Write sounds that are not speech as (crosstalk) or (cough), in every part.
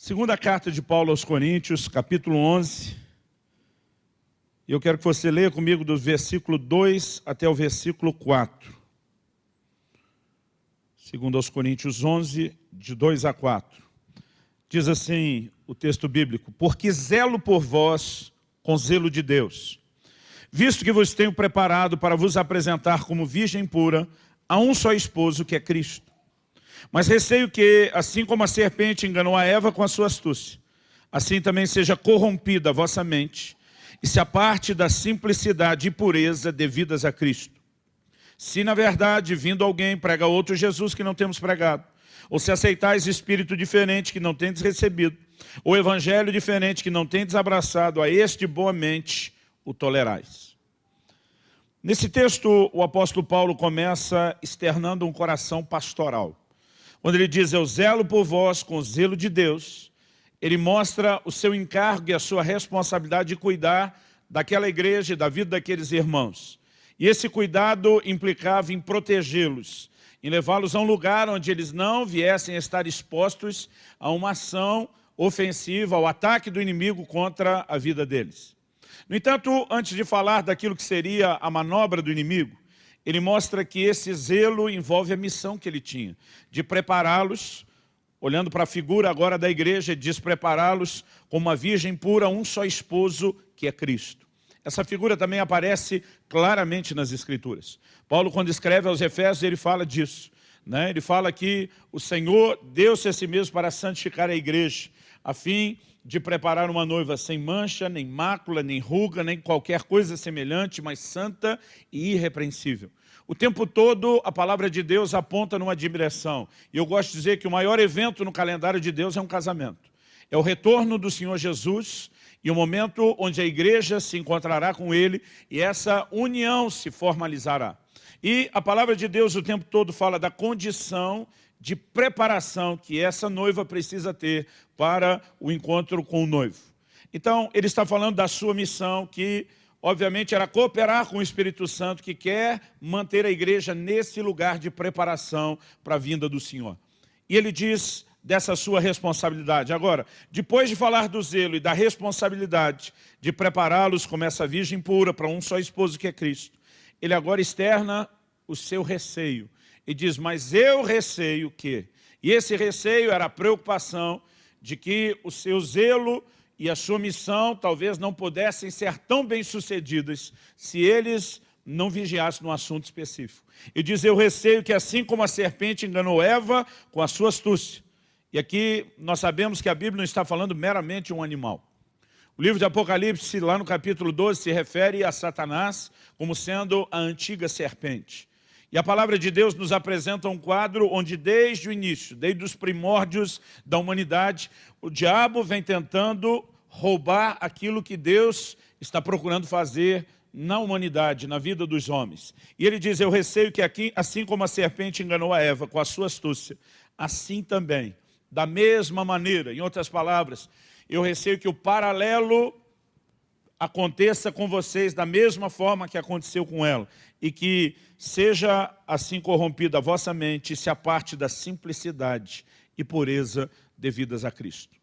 Segunda carta de Paulo aos Coríntios, capítulo 11. E eu quero que você leia comigo do versículo 2 até o versículo 4. Segundo aos Coríntios 11, de 2 a 4. Diz assim o texto bíblico, Porque zelo por vós com zelo de Deus, visto que vos tenho preparado para vos apresentar como virgem pura a um só esposo que é Cristo. Mas receio que, assim como a serpente enganou a Eva com a sua astúcia, assim também seja corrompida a vossa mente e se aparte da simplicidade e pureza devidas a Cristo. Se, na verdade, vindo alguém prega outro Jesus que não temos pregado, ou se aceitais espírito diferente que não tendes recebido, ou evangelho diferente que não tendes abraçado, a este boamente o tolerais. Nesse texto, o apóstolo Paulo começa externando um coração pastoral. Quando ele diz, eu zelo por vós com o zelo de Deus, ele mostra o seu encargo e a sua responsabilidade de cuidar daquela igreja e da vida daqueles irmãos. E esse cuidado implicava em protegê-los, em levá-los a um lugar onde eles não viessem a estar expostos a uma ação ofensiva, ao ataque do inimigo contra a vida deles. No entanto, antes de falar daquilo que seria a manobra do inimigo, ele mostra que esse zelo envolve a missão que ele tinha, de prepará-los, olhando para a figura agora da igreja, diz prepará-los como uma virgem pura, um só esposo, que é Cristo. Essa figura também aparece claramente nas Escrituras. Paulo, quando escreve aos Efésios, ele fala disso. Né? Ele fala que o Senhor deu-se a si mesmo para santificar a igreja, a fim de preparar uma noiva sem mancha, nem mácula, nem ruga, nem qualquer coisa semelhante, mas santa e irrepreensível. O tempo todo a palavra de Deus aponta numa direção. E eu gosto de dizer que o maior evento no calendário de Deus é um casamento. É o retorno do Senhor Jesus e o momento onde a igreja se encontrará com Ele e essa união se formalizará. E a palavra de Deus o tempo todo fala da condição de preparação que essa noiva precisa ter para o encontro com o noivo. Então, ele está falando da sua missão que obviamente, era cooperar com o Espírito Santo, que quer manter a igreja nesse lugar de preparação para a vinda do Senhor. E ele diz dessa sua responsabilidade. Agora, depois de falar do zelo e da responsabilidade de prepará-los como essa virgem pura para um só esposo que é Cristo, ele agora externa o seu receio. E diz, mas eu receio que... E esse receio era a preocupação de que o seu zelo e a sua missão talvez não pudessem ser tão bem-sucedidas se eles não vigiassem no assunto específico. E diz, eu receio que assim como a serpente enganou Eva com a sua astúcia, e aqui nós sabemos que a Bíblia não está falando meramente um animal. O livro de Apocalipse, lá no capítulo 12, se refere a Satanás como sendo a antiga serpente. E a palavra de Deus nos apresenta um quadro onde desde o início, desde os primórdios da humanidade, o diabo vem tentando roubar aquilo que Deus está procurando fazer na humanidade, na vida dos homens. E ele diz, eu receio que aqui, assim como a serpente enganou a Eva com a sua astúcia, assim também, da mesma maneira, em outras palavras, eu receio que o paralelo aconteça com vocês da mesma forma que aconteceu com ela e que seja assim corrompida a vossa mente e se aparte da simplicidade e pureza devidas a Cristo.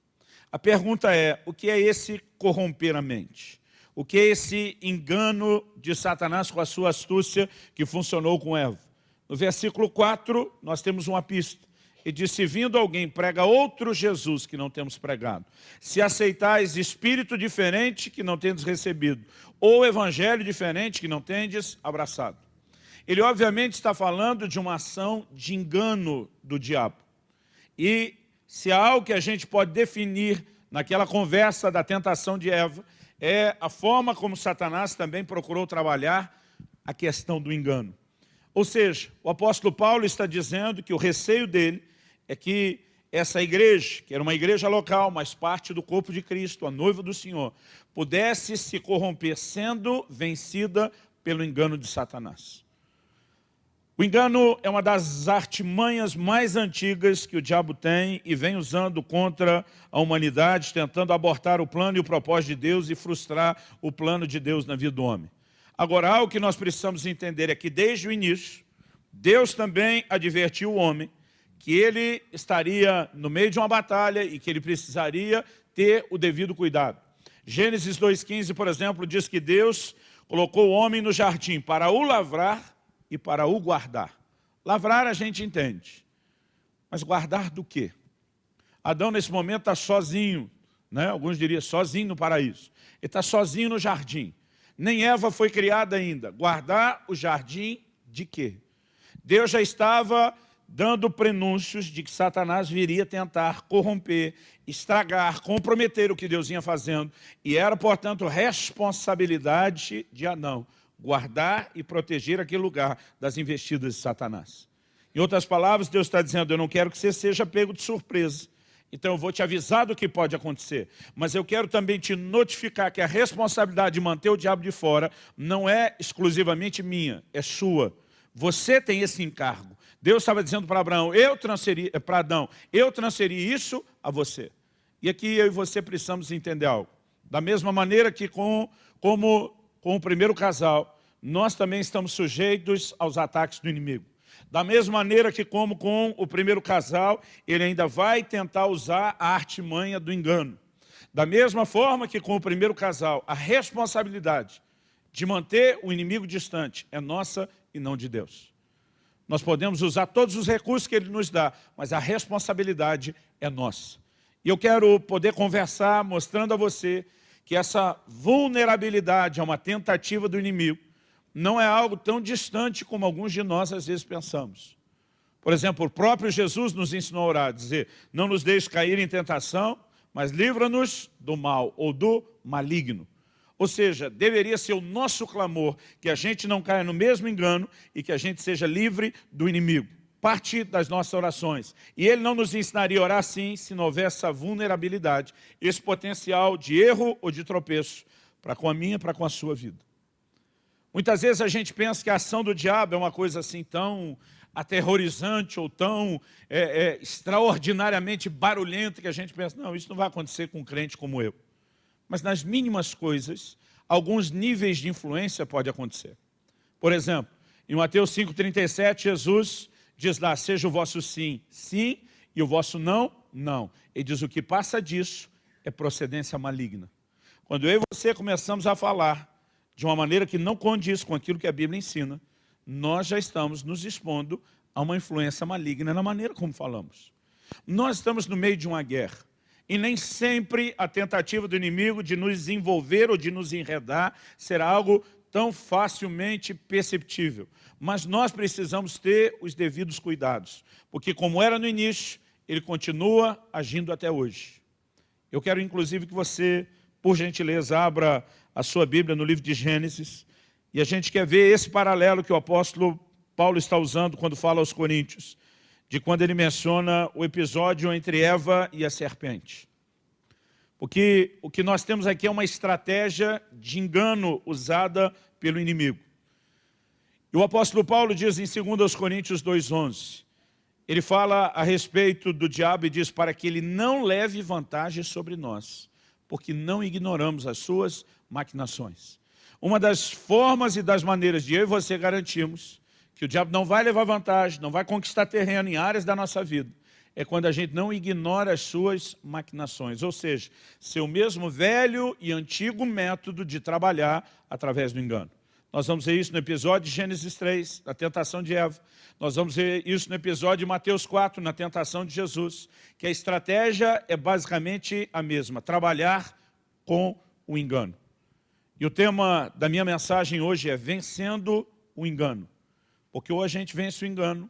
A pergunta é, o que é esse corromper a mente? O que é esse engano de Satanás com a sua astúcia que funcionou com Eva? No versículo 4, nós temos uma pista e disse, vindo alguém prega outro Jesus que não temos pregado, se aceitais espírito diferente que não tendes recebido, ou evangelho diferente que não tendes abraçado. Ele obviamente está falando de uma ação de engano do diabo. E se há algo que a gente pode definir naquela conversa da tentação de Eva, é a forma como Satanás também procurou trabalhar a questão do engano. Ou seja, o apóstolo Paulo está dizendo que o receio dele é que essa igreja, que era uma igreja local, mas parte do corpo de Cristo, a noiva do Senhor, pudesse se corromper sendo vencida pelo engano de Satanás. O engano é uma das artimanhas mais antigas que o diabo tem e vem usando contra a humanidade, tentando abortar o plano e o propósito de Deus e frustrar o plano de Deus na vida do homem. Agora, algo que nós precisamos entender é que desde o início, Deus também advertiu o homem que ele estaria no meio de uma batalha e que ele precisaria ter o devido cuidado. Gênesis 2,15, por exemplo, diz que Deus colocou o homem no jardim para o lavrar e para o guardar. Lavrar a gente entende, mas guardar do quê? Adão nesse momento está sozinho, né? alguns diriam sozinho no paraíso. Ele está sozinho no jardim. Nem Eva foi criada ainda. Guardar o jardim de quê? Deus já estava dando prenúncios de que Satanás viria tentar corromper, estragar, comprometer o que Deus vinha fazendo. E era, portanto, responsabilidade de Adão guardar e proteger aquele lugar das investidas de Satanás. Em outras palavras, Deus está dizendo, eu não quero que você seja pego de surpresa. Então eu vou te avisar do que pode acontecer. Mas eu quero também te notificar que a responsabilidade de manter o diabo de fora não é exclusivamente minha, é sua. Você tem esse encargo. Deus estava dizendo para Abraão, eu transferi, eh, para Adão, eu transferi isso a você. E aqui eu e você precisamos entender algo. Da mesma maneira que com, como com o primeiro casal, nós também estamos sujeitos aos ataques do inimigo. Da mesma maneira que como com o primeiro casal, ele ainda vai tentar usar a artimanha do engano. Da mesma forma que com o primeiro casal, a responsabilidade de manter o inimigo distante é nossa e não de Deus. Nós podemos usar todos os recursos que Ele nos dá, mas a responsabilidade é nossa. E eu quero poder conversar mostrando a você que essa vulnerabilidade a uma tentativa do inimigo não é algo tão distante como alguns de nós às vezes pensamos. Por exemplo, o próprio Jesus nos ensinou a orar, dizer, não nos deixe cair em tentação, mas livra-nos do mal ou do maligno. Ou seja, deveria ser o nosso clamor que a gente não caia no mesmo engano e que a gente seja livre do inimigo. Parte das nossas orações. E ele não nos ensinaria a orar assim se não houver essa vulnerabilidade, esse potencial de erro ou de tropeço para com a minha, para com a sua vida. Muitas vezes a gente pensa que a ação do diabo é uma coisa assim tão aterrorizante ou tão é, é, extraordinariamente barulhenta que a gente pensa, não, isso não vai acontecer com um crente como eu. Mas nas mínimas coisas, alguns níveis de influência pode acontecer. Por exemplo, em Mateus 5,37, Jesus diz lá, seja o vosso sim, sim, e o vosso não, não. Ele diz, o que passa disso é procedência maligna. Quando eu e você começamos a falar de uma maneira que não condiz com aquilo que a Bíblia ensina, nós já estamos nos expondo a uma influência maligna na maneira como falamos. Nós estamos no meio de uma guerra. E nem sempre a tentativa do inimigo de nos envolver ou de nos enredar será algo tão facilmente perceptível. Mas nós precisamos ter os devidos cuidados, porque como era no início, ele continua agindo até hoje. Eu quero inclusive que você, por gentileza, abra a sua Bíblia no livro de Gênesis, e a gente quer ver esse paralelo que o apóstolo Paulo está usando quando fala aos Coríntios, de quando ele menciona o episódio entre Eva e a serpente. Porque o que nós temos aqui é uma estratégia de engano usada pelo inimigo. E o apóstolo Paulo diz em 2 Coríntios 2,11, ele fala a respeito do diabo e diz para que ele não leve vantagem sobre nós, porque não ignoramos as suas maquinações. Uma das formas e das maneiras de eu e você garantirmos que o diabo não vai levar vantagem, não vai conquistar terreno em áreas da nossa vida, é quando a gente não ignora as suas maquinações, ou seja, seu mesmo velho e antigo método de trabalhar através do engano. Nós vamos ver isso no episódio de Gênesis 3, na tentação de Eva. Nós vamos ver isso no episódio de Mateus 4, na tentação de Jesus, que a estratégia é basicamente a mesma, trabalhar com o engano. E o tema da minha mensagem hoje é vencendo o engano. Porque ou a gente vence o engano,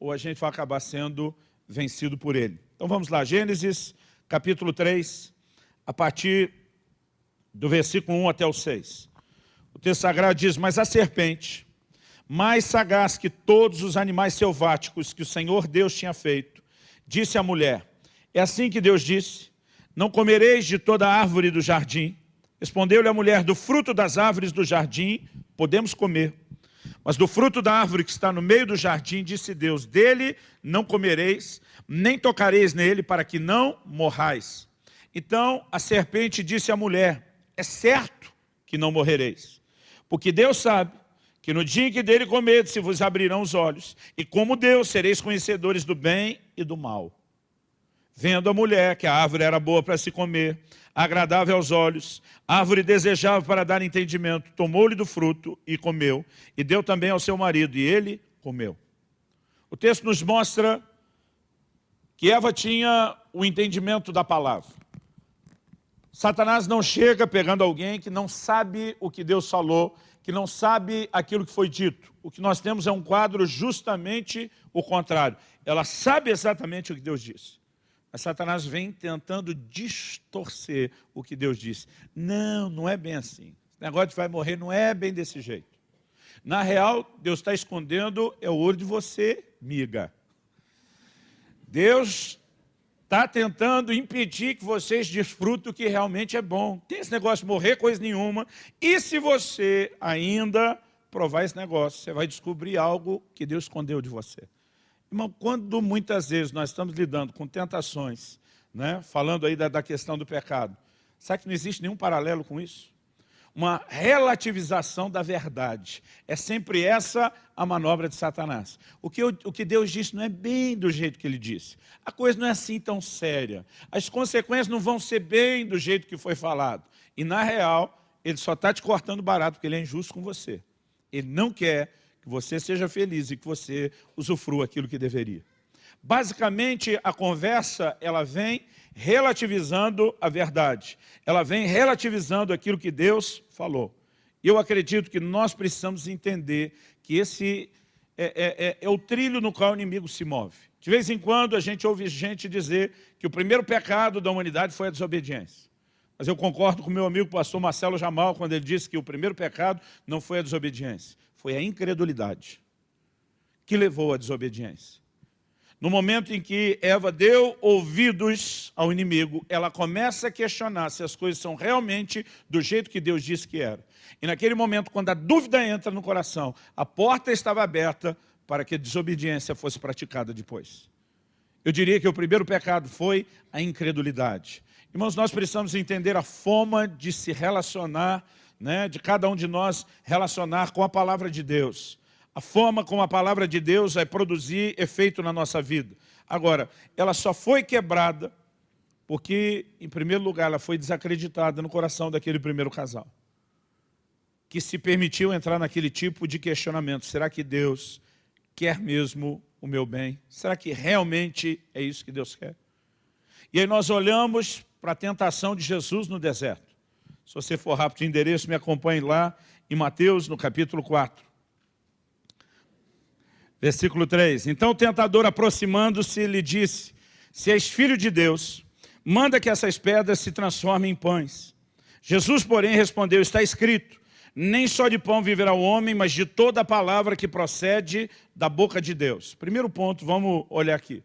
ou a gente vai acabar sendo vencido por ele. Então vamos lá, Gênesis capítulo 3, a partir do versículo 1 até o 6. O texto sagrado diz, mas a serpente, mais sagaz que todos os animais selváticos que o Senhor Deus tinha feito, disse à mulher, é assim que Deus disse, não comereis de toda árvore do jardim, Respondeu-lhe a mulher, do fruto das árvores do jardim podemos comer. Mas do fruto da árvore que está no meio do jardim, disse Deus, dele não comereis, nem tocareis nele, para que não morrais. Então a serpente disse à mulher, é certo que não morrereis, porque Deus sabe que no dia em que dele comedes se vos abrirão os olhos, e como Deus sereis conhecedores do bem e do mal. Vendo a mulher que a árvore era boa para se comer, agradável aos olhos, árvore desejável para dar entendimento, tomou-lhe do fruto e comeu, e deu também ao seu marido, e ele comeu. O texto nos mostra que Eva tinha o entendimento da palavra. Satanás não chega pegando alguém que não sabe o que Deus falou, que não sabe aquilo que foi dito. O que nós temos é um quadro justamente o contrário. Ela sabe exatamente o que Deus disse. Mas Satanás vem tentando distorcer o que Deus disse. Não, não é bem assim. O negócio de vai morrer não é bem desse jeito. Na real, Deus está escondendo é o olho de você, miga. Deus está tentando impedir que vocês desfrutem o que realmente é bom. Tem esse negócio de morrer coisa nenhuma. E se você ainda provar esse negócio, você vai descobrir algo que Deus escondeu de você. Irmão, quando muitas vezes nós estamos lidando com tentações, né, falando aí da, da questão do pecado, sabe que não existe nenhum paralelo com isso? Uma relativização da verdade. É sempre essa a manobra de Satanás. O que, eu, o que Deus disse não é bem do jeito que ele disse. A coisa não é assim tão séria. As consequências não vão ser bem do jeito que foi falado. E na real, ele só está te cortando barato porque ele é injusto com você. Ele não quer que você seja feliz e que você usufrua aquilo que deveria. Basicamente, a conversa ela vem relativizando a verdade. Ela vem relativizando aquilo que Deus falou. Eu acredito que nós precisamos entender que esse é, é, é, é, o trilho no qual o inimigo se move. De vez em quando a gente ouve gente dizer que o primeiro pecado da humanidade foi a desobediência. Mas eu concordo com meu amigo pastor Marcelo Jamal quando ele disse que o primeiro pecado não foi a desobediência foi a incredulidade que levou à desobediência. No momento em que Eva deu ouvidos ao inimigo, ela começa a questionar se as coisas são realmente do jeito que Deus disse que era. E naquele momento, quando a dúvida entra no coração, a porta estava aberta para que a desobediência fosse praticada depois. Eu diria que o primeiro pecado foi a incredulidade. Irmãos, nós precisamos entender a forma de se relacionar né, de cada um de nós relacionar com a palavra de Deus. A forma como a palavra de Deus vai produzir efeito na nossa vida. Agora, ela só foi quebrada porque, em primeiro lugar, ela foi desacreditada no coração daquele primeiro casal. Que se permitiu entrar naquele tipo de questionamento. Será que Deus quer mesmo o meu bem? Será que realmente é isso que Deus quer? E aí nós olhamos para a tentação de Jesus no deserto. Se você for rápido de endereço, me acompanhe lá em Mateus, no capítulo 4. Versículo 3. Então o tentador, aproximando-se, lhe disse, se és filho de Deus, manda que essas pedras se transformem em pães. Jesus, porém, respondeu, está escrito, nem só de pão viverá o homem, mas de toda a palavra que procede da boca de Deus. Primeiro ponto, vamos olhar aqui.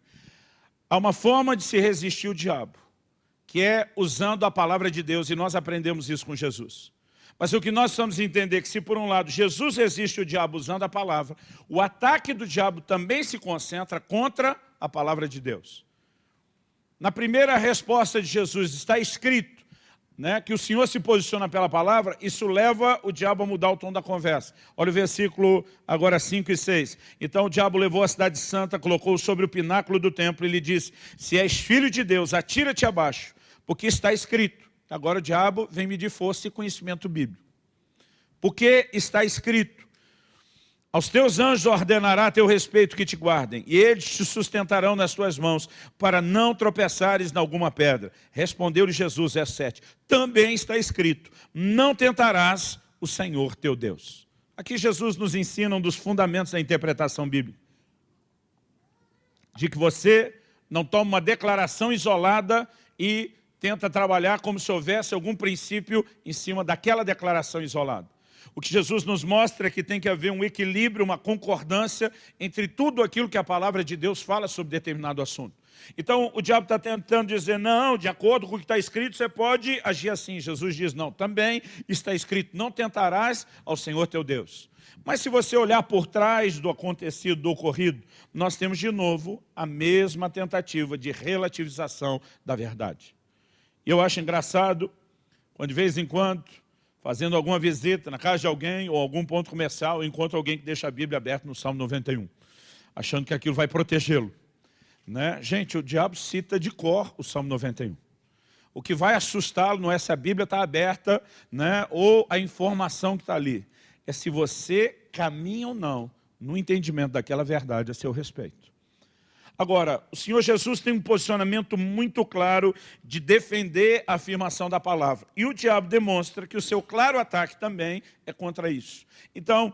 Há uma forma de se resistir ao diabo que é usando a palavra de Deus, e nós aprendemos isso com Jesus. Mas o que nós precisamos entender é que se por um lado Jesus resiste o diabo usando a palavra, o ataque do diabo também se concentra contra a palavra de Deus. Na primeira resposta de Jesus está escrito né, que o Senhor se posiciona pela palavra, isso leva o diabo a mudar o tom da conversa. Olha o versículo agora 5 e 6. Então o diabo levou a cidade santa, colocou sobre o pináculo do templo e lhe disse, se és filho de Deus, atira-te abaixo, porque está escrito. Agora o diabo vem medir força e conhecimento bíblico. Porque está escrito. Aos teus anjos ordenará teu respeito que te guardem, e eles te sustentarão nas tuas mãos, para não tropeçares em alguma pedra. Respondeu-lhe Jesus, verso 7. Também está escrito, não tentarás o Senhor teu Deus. Aqui Jesus nos ensina um dos fundamentos da interpretação bíblica. De que você não toma uma declaração isolada e tenta trabalhar como se houvesse algum princípio em cima daquela declaração isolada. O que Jesus nos mostra é que tem que haver um equilíbrio, uma concordância entre tudo aquilo que a palavra de Deus fala sobre determinado assunto. Então, o diabo está tentando dizer, não, de acordo com o que está escrito, você pode agir assim. Jesus diz, não, também está escrito, não tentarás ao Senhor teu Deus. Mas se você olhar por trás do acontecido, do ocorrido, nós temos de novo a mesma tentativa de relativização da verdade. Eu acho engraçado, quando de vez em quando fazendo alguma visita na casa de alguém ou algum ponto comercial, encontra alguém que deixa a Bíblia aberta no Salmo 91, achando que aquilo vai protegê-lo. Né? Gente, o diabo cita de cor o Salmo 91. O que vai assustá-lo não é se a Bíblia está aberta né, ou a informação que está ali. É se você caminha ou não no entendimento daquela verdade a seu respeito. Agora, o Senhor Jesus tem um posicionamento muito claro de defender a afirmação da palavra. E o diabo demonstra que o seu claro ataque também é contra isso. Então,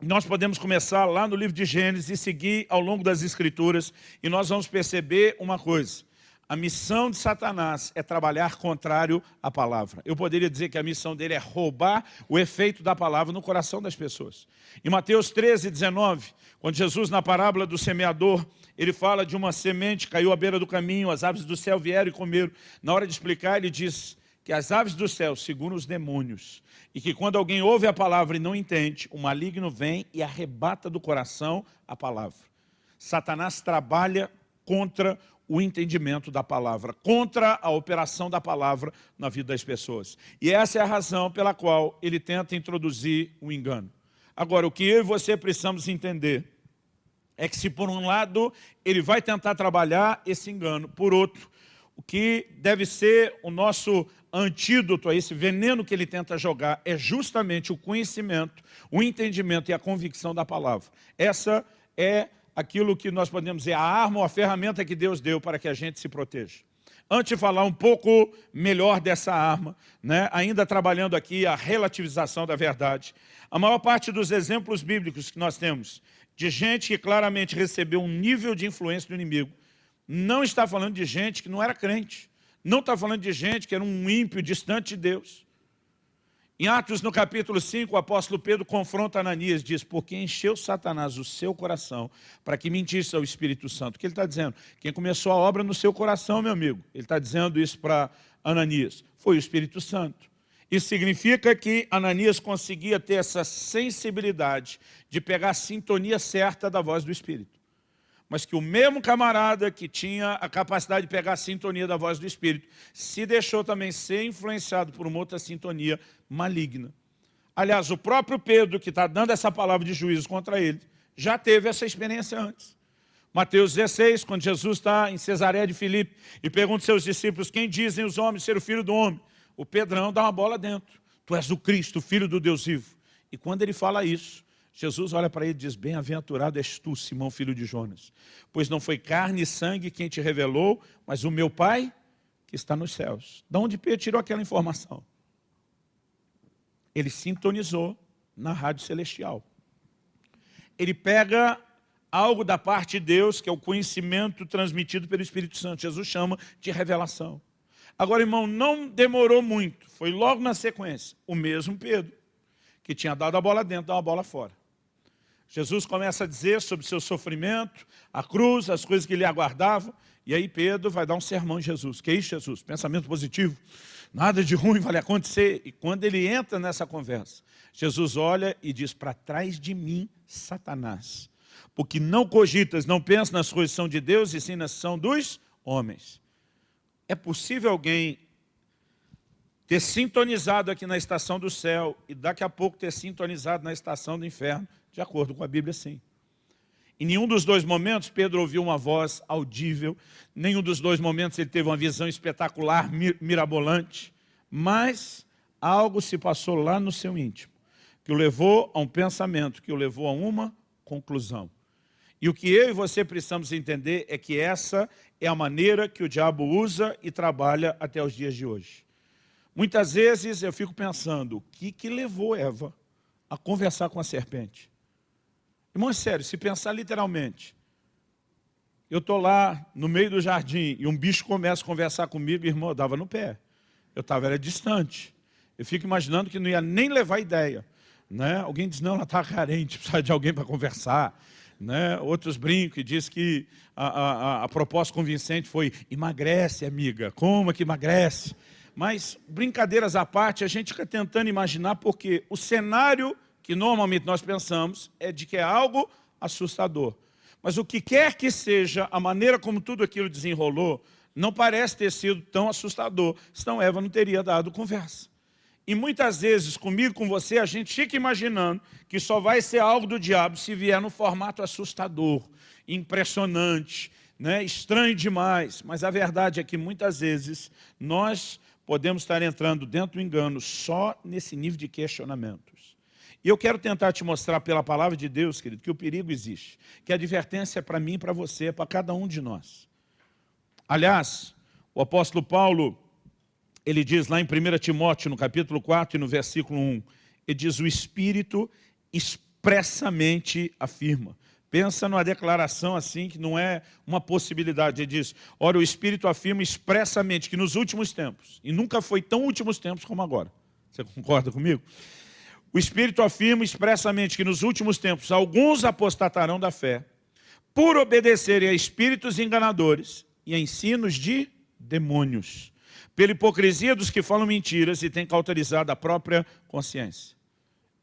nós podemos começar lá no livro de Gênesis e seguir ao longo das Escrituras e nós vamos perceber uma coisa. A missão de Satanás é trabalhar contrário à palavra. Eu poderia dizer que a missão dele é roubar o efeito da palavra no coração das pessoas. Em Mateus 13, 19, quando Jesus, na parábola do semeador, ele fala de uma semente, caiu à beira do caminho, as aves do céu vieram e comeram. Na hora de explicar, ele diz que as aves do céu seguram os demônios e que quando alguém ouve a palavra e não entende, o maligno vem e arrebata do coração a palavra. Satanás trabalha contra o entendimento da palavra, contra a operação da palavra na vida das pessoas. E essa é a razão pela qual ele tenta introduzir o engano. Agora, o que eu e você precisamos entender é que se por um lado ele vai tentar trabalhar esse engano, por outro, o que deve ser o nosso antídoto a esse veneno que ele tenta jogar é justamente o conhecimento, o entendimento e a convicção da palavra. Essa é aquilo que nós podemos dizer, a arma ou a ferramenta que Deus deu para que a gente se proteja. Antes de falar um pouco melhor dessa arma, né, ainda trabalhando aqui a relativização da verdade, a maior parte dos exemplos bíblicos que nós temos de gente que claramente recebeu um nível de influência do inimigo, não está falando de gente que não era crente, não está falando de gente que era um ímpio distante de Deus. Em Atos, no capítulo 5, o apóstolo Pedro confronta Ananias, diz, porque encheu Satanás o seu coração para que mentisse ao Espírito Santo. O que ele está dizendo? Quem começou a obra no seu coração, meu amigo, ele está dizendo isso para Ananias, foi o Espírito Santo. Isso significa que Ananias conseguia ter essa sensibilidade de pegar a sintonia certa da voz do Espírito mas que o mesmo camarada que tinha a capacidade de pegar a sintonia da voz do Espírito, se deixou também ser influenciado por uma outra sintonia maligna. Aliás, o próprio Pedro, que está dando essa palavra de juízo contra ele, já teve essa experiência antes. Mateus 16, quando Jesus está em Cesareia de Filipe e pergunta aos seus discípulos, quem dizem os homens ser o filho do homem? O Pedrão dá uma bola dentro. Tu és o Cristo, filho do Deus vivo. E quando ele fala isso, Jesus olha para ele e diz, bem-aventurado és tu, Simão, filho de Jonas, pois não foi carne e sangue quem te revelou, mas o meu Pai que está nos céus. De onde Pedro tirou aquela informação? Ele sintonizou na rádio celestial. Ele pega algo da parte de Deus, que é o conhecimento transmitido pelo Espírito Santo. Jesus chama de revelação. Agora, irmão, não demorou muito, foi logo na sequência, o mesmo Pedro, que tinha dado a bola dentro, dá uma bola fora. Jesus começa a dizer sobre o seu sofrimento, a cruz, as coisas que lhe aguardavam, e aí Pedro vai dar um sermão em Jesus. Que é isso, Jesus? Pensamento positivo. Nada de ruim vai acontecer. E quando ele entra nessa conversa, Jesus olha e diz, para trás de mim, Satanás. Porque não cogitas, não pensas nas coisas que são de Deus, e sim nas são dos homens. É possível alguém ter sintonizado aqui na estação do céu e daqui a pouco ter sintonizado na estação do inferno de acordo com a Bíblia, sim. Em nenhum dos dois momentos Pedro ouviu uma voz audível, nenhum dos dois momentos ele teve uma visão espetacular, mirabolante, mas algo se passou lá no seu íntimo, que o levou a um pensamento, que o levou a uma conclusão. E o que eu e você precisamos entender é que essa é a maneira que o diabo usa e trabalha até os dias de hoje. Muitas vezes eu fico pensando, o que, que levou Eva a conversar com a serpente? Irmão, é sério, se pensar literalmente, eu estou lá no meio do jardim e um bicho começa a conversar comigo, irmão, eu dava no pé. Eu estava, era distante. Eu fico imaginando que não ia nem levar ideia. Né? Alguém diz, não, ela está carente, (laughs) precisa de alguém para conversar. Né? Outros brincam e dizem que a, a, a proposta convincente foi, emagrece, amiga, como que emagrece? Mas, brincadeiras à parte, a gente fica tentando imaginar porque o cenário que normalmente nós pensamos é de que é algo assustador. Mas o que quer que seja, a maneira como tudo aquilo desenrolou, não parece ter sido tão assustador, senão Eva não teria dado conversa. E muitas vezes, comigo, com você, a gente fica imaginando que só vai ser algo do diabo se vier no formato assustador, impressionante, né? estranho demais. Mas a verdade é que muitas vezes nós podemos estar entrando dentro do engano só nesse nível de questionamentos. E eu quero tentar te mostrar pela palavra de Deus, querido, que o perigo existe, que a advertência é para mim, para você, é para cada um de nós. Aliás, o apóstolo Paulo ele diz lá em 1 Timóteo, no capítulo 4 e no versículo 1, ele diz, o Espírito expressamente afirma. Pensa numa declaração assim, que não é uma possibilidade. Ele diz, ora, o Espírito afirma expressamente que nos últimos tempos, e nunca foi tão últimos tempos como agora. Você concorda comigo? O Espírito afirma expressamente que nos últimos tempos alguns apostatarão da fé, por obedecerem a espíritos enganadores e a ensinos de demônios pela hipocrisia dos que falam mentiras e têm cauterizado a própria consciência.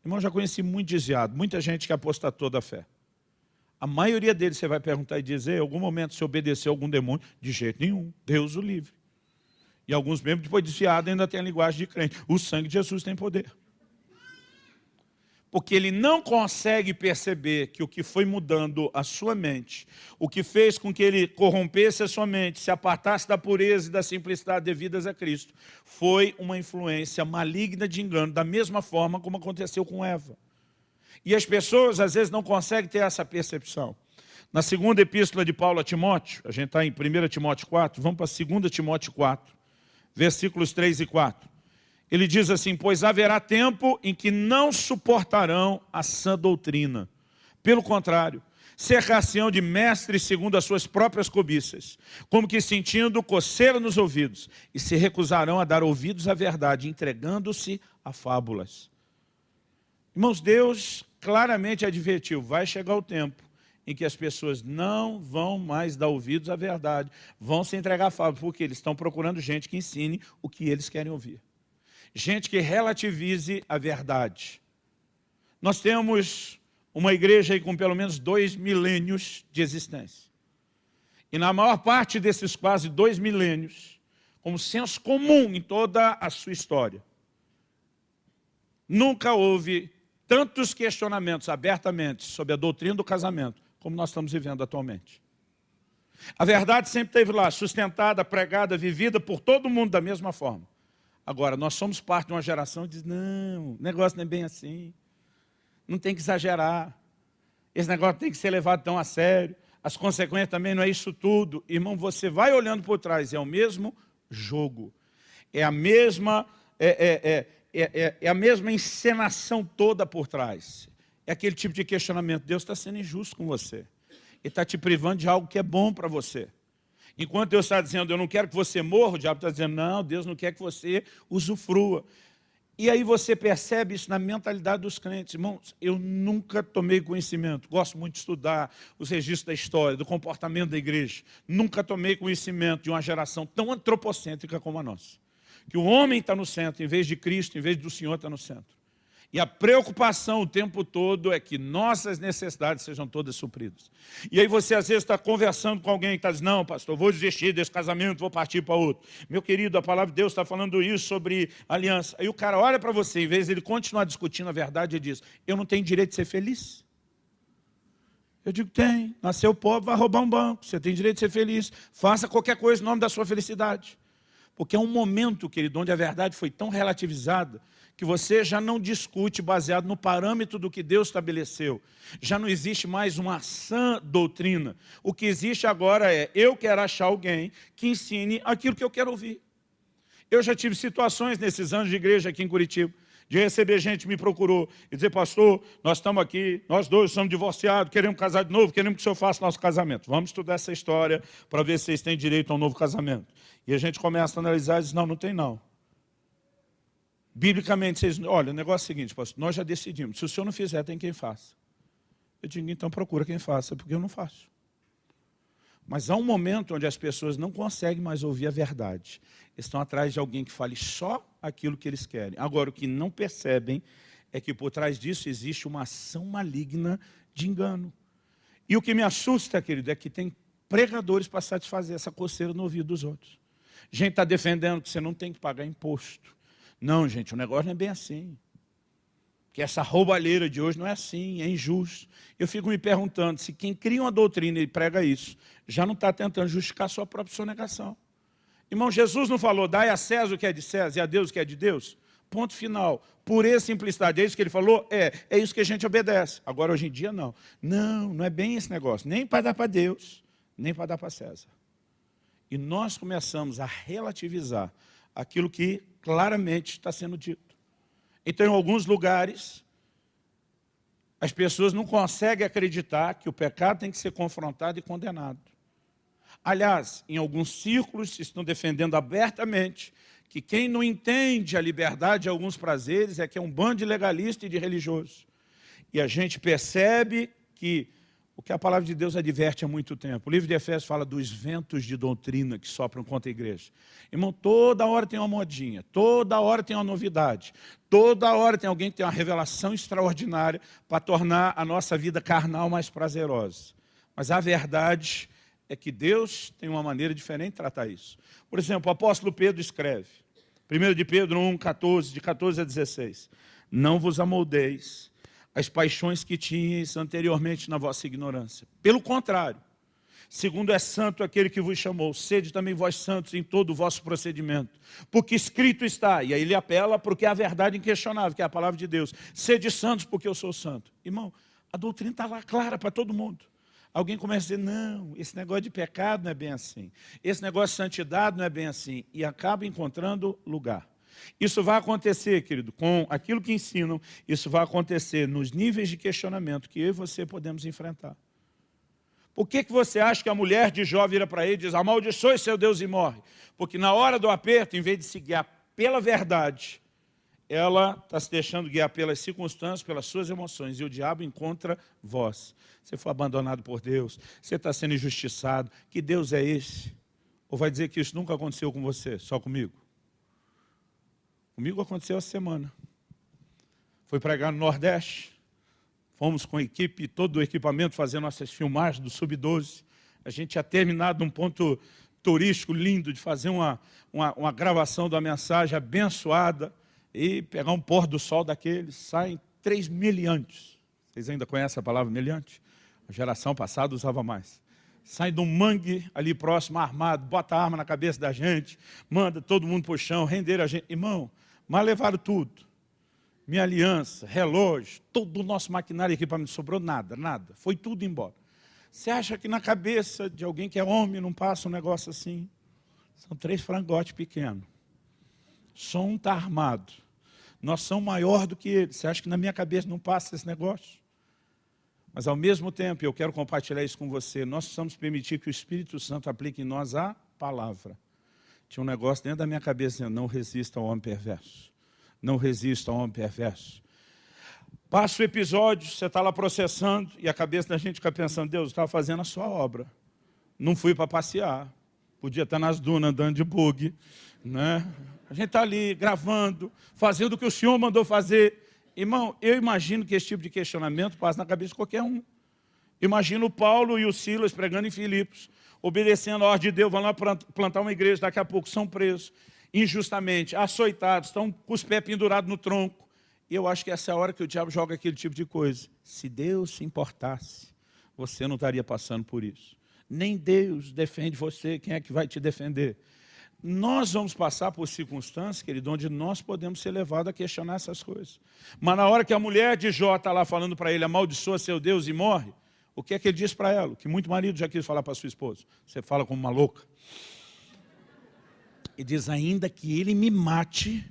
Irmão, já conheci muito desviado, muita gente que apostatou da fé. A maioria deles você vai perguntar e dizer, em algum momento se obedeceu a algum demônio? De jeito nenhum, Deus o livre. E alguns mesmo, depois desviado, ainda tem a linguagem de crente. O sangue de Jesus tem poder porque ele não consegue perceber que o que foi mudando a sua mente, o que fez com que ele corrompesse a sua mente, se apartasse da pureza e da simplicidade devidas a Cristo, foi uma influência maligna de engano, da mesma forma como aconteceu com Eva. E as pessoas às vezes não conseguem ter essa percepção. Na segunda epístola de Paulo a Timóteo, a gente está em 1 Timóteo 4, vamos para 2 Timóteo 4, versículos 3 e 4. Ele diz assim, pois haverá tempo em que não suportarão a sã doutrina. Pelo contrário, cercar-se-ão de mestres segundo as suas próprias cobiças, como que sentindo coceira nos ouvidos, e se recusarão a dar ouvidos à verdade, entregando-se a fábulas. Irmãos, Deus claramente advertiu, vai chegar o tempo em que as pessoas não vão mais dar ouvidos à verdade, vão se entregar a fábulas, porque eles estão procurando gente que ensine o que eles querem ouvir gente que relativize a verdade. Nós temos uma igreja com pelo menos dois milênios de existência. E na maior parte desses quase dois milênios, como senso comum em toda a sua história, nunca houve tantos questionamentos abertamente sobre a doutrina do casamento, como nós estamos vivendo atualmente. A verdade sempre esteve lá, sustentada, pregada, vivida por todo mundo da mesma forma. Agora, nós somos parte de uma geração que diz, não, o negócio não é bem assim. Não tem que exagerar. Esse negócio tem que ser levado tão a sério. As consequências também não é isso tudo. Irmão, você vai olhando por trás, é o mesmo jogo. É a mesma, é, é, é, é, a mesma encenação toda por trás. É aquele tipo de questionamento. Deus está sendo injusto com você. Ele está te privando de algo que é bom para você. Enquanto Deus está dizendo, eu não quero que você morra, o diabo está dizendo, não, Deus não quer que você usufrua. E aí você percebe isso na mentalidade dos crentes. Irmãos, eu nunca tomei conhecimento, gosto muito de estudar os registros da história, do comportamento da igreja. Nunca tomei conhecimento de uma geração tão antropocêntrica como a nossa. Que o homem está no centro, em vez de Cristo, em vez do Senhor está no centro. E a preocupação o tempo todo é que nossas necessidades sejam todas supridas. E aí você às vezes está conversando com alguém que está dizendo, não pastor, vou desistir desse casamento, vou partir para outro. Meu querido, a palavra de Deus está falando isso sobre aliança. Aí o cara olha para você, em vez de ele continuar discutindo a verdade, ele diz, eu não tenho direito de ser feliz? Eu digo, tem. Nasceu pobre, vai roubar um banco. Você tem direito de ser feliz. Faça qualquer coisa em nome da sua felicidade. Porque é um momento, querido, onde a verdade foi tão relativizada que você já não discute baseado no parâmetro do que Deus estabeleceu. Já não existe mais uma sã doutrina. O que existe agora é, eu quero achar alguém que ensine aquilo que eu quero ouvir. Eu já tive situações nesses anos de igreja aqui em Curitiba, de receber gente que me procurou e dizer, pastor, nós estamos aqui, nós dois somos divorciados, queremos casar de novo, queremos que o senhor faça nosso casamento. Vamos estudar essa história para ver se vocês têm direito a um novo casamento. E a gente começa a analisar e diz, não, não tem não. Biblicamente, vocês, olha, o negócio é o seguinte, pastor, nós já decidimos, se o senhor não fizer, tem quem faça. Eu digo, então procura quem faça, porque eu não faço. Mas há um momento onde as pessoas não conseguem mais ouvir a verdade. Estão atrás de alguém que fale só aquilo que eles querem. Agora, o que não percebem é que por trás disso existe uma ação maligna de engano. E o que me assusta, querido, é que tem pregadores para satisfazer essa coceira no ouvido dos outros. Gente está defendendo que você não tem que pagar imposto Não, gente, o negócio não é bem assim. Que essa roubalheira de hoje não é assim, é injusto. Eu fico me perguntando se quem cria uma doutrina e prega isso, já não está tentando justificar sua própria sonegação. Irmão, Jesus não falou, dai a César o que é de César e a Deus o que é de Deus? Ponto final. Por essa simplicidade, é isso que ele falou? É, é isso que a gente obedece. Agora, hoje em dia, não. Não, não é bem esse negócio. Nem para dar para Deus, nem para dar para César. E nós começamos a relativizar aquilo que claramente está sendo dito. Então, em alguns lugares, as pessoas não conseguem acreditar que o pecado tem que ser confrontado e condenado. Aliás, em alguns círculos estão defendendo abertamente que quem não entende a liberdade de alguns prazeres é que é um bando de legalista e de religioso. E a gente percebe que o que a palavra de Deus adverte há muito tempo. O livro de Efésios fala dos ventos de doutrina que sopram contra a igreja. Irmão, toda hora tem uma modinha, toda hora tem uma novidade, toda hora tem alguém que tem uma revelação extraordinária para tornar a nossa vida carnal mais prazerosa. Mas a verdade é que Deus tem uma maneira diferente de tratar isso. Por exemplo, o apóstolo Pedro escreve, 1 de Pedro 1, 14, de 14 a 16. Não vos amoldeis as paixões que tinhas anteriormente na vossa ignorância. Pelo contrário, segundo é santo aquele que vos chamou, sede também vós santos em todo o vosso procedimento. Porque escrito está, e aí ele apela porque é a verdade inquestionável, que é a palavra de Deus. Sede santos porque eu sou santo. Irmão, a doutrina está lá clara para todo mundo. Alguém começa a dizer, não, esse negócio de pecado não é bem assim. Esse negócio de santidade não é bem assim. E acaba encontrando lugar. Isso vai acontecer, querido, com aquilo que ensinam, isso vai acontecer nos níveis de questionamento que eu e você podemos enfrentar. Por que, que você acha que a mulher de Jó vira para ele e diz, amaldiçoe seu Deus e morre? Porque na hora do aperto, em vez de se guiar pela verdade, ela está se deixando guiar pelas circunstâncias, pelas suas emoções, e o diabo encontra vós. Você foi abandonado por Deus, você está sendo injustiçado, que Deus é esse? Ou vai dizer que isso nunca aconteceu com você, só comigo? Comigo aconteceu essa semana. Foi pregar no Nordeste, fomos com a equipe, todo o equipamento, fazer nossas filmagens do Sub-12. A gente tinha terminado um ponto turístico lindo de fazer uma, uma, uma gravação da mensagem abençoada e pegar um pôr do sol daqueles, saem três miliantes. Vocês ainda conhecem a palavra miliante? A geração passada usava mais. Sai de um mangue ali próximo, armado, bota a arma na cabeça da gente, manda todo mundo para o chão, render a gente. Irmão, mas levaram tudo. Minha aliança, relógio, todo o nosso maquinário aqui para mim, sobrou nada, nada. Foi tudo embora. Você acha que na cabeça de alguém que é homem não passa um negócio assim? São três frangotes pequenos. Só um está armado. Nós somos maior do que ele. Você acha que na minha cabeça não passa esse negócio? Mas ao mesmo tempo, eu quero compartilhar isso com você, nós precisamos permitir que o Espírito Santo aplique em nós a palavra. Tinha um negócio dentro da minha cabeça dizendo, não resista ao homem perverso. Não resista ao homem perverso. Passa o episódio, você está lá processando, e a cabeça da gente fica pensando, Deus, estava fazendo a sua obra. Não fui para passear. Podia estar nas dunas andando de bug. Né? A gente está ali gravando, fazendo o que o Senhor mandou fazer. Irmão, eu imagino que esse tipo de questionamento passa na cabeça de qualquer um. Imagino o Paulo e o Silas pregando em Filipos, obedecendo a ordem de Deus, vão lá plantar uma igreja, daqui a pouco são presos, injustamente, açoitados, estão com os pés pendurados no tronco. E eu acho que essa é a hora que o diabo joga aquele tipo de coisa. Se Deus se importasse, você não estaria passando por isso. Nem Deus defende você, quem é que vai te defender? nós vamos passar por circunstâncias, querido, onde nós podemos ser levados a questionar essas coisas. Mas na hora que a mulher de Jó está lá falando para ele, amaldiçoa seu Deus e morre, o que é que ele diz para ela? que muito marido já quis falar para sua esposa. Você fala como uma louca. E diz, ainda que ele me mate,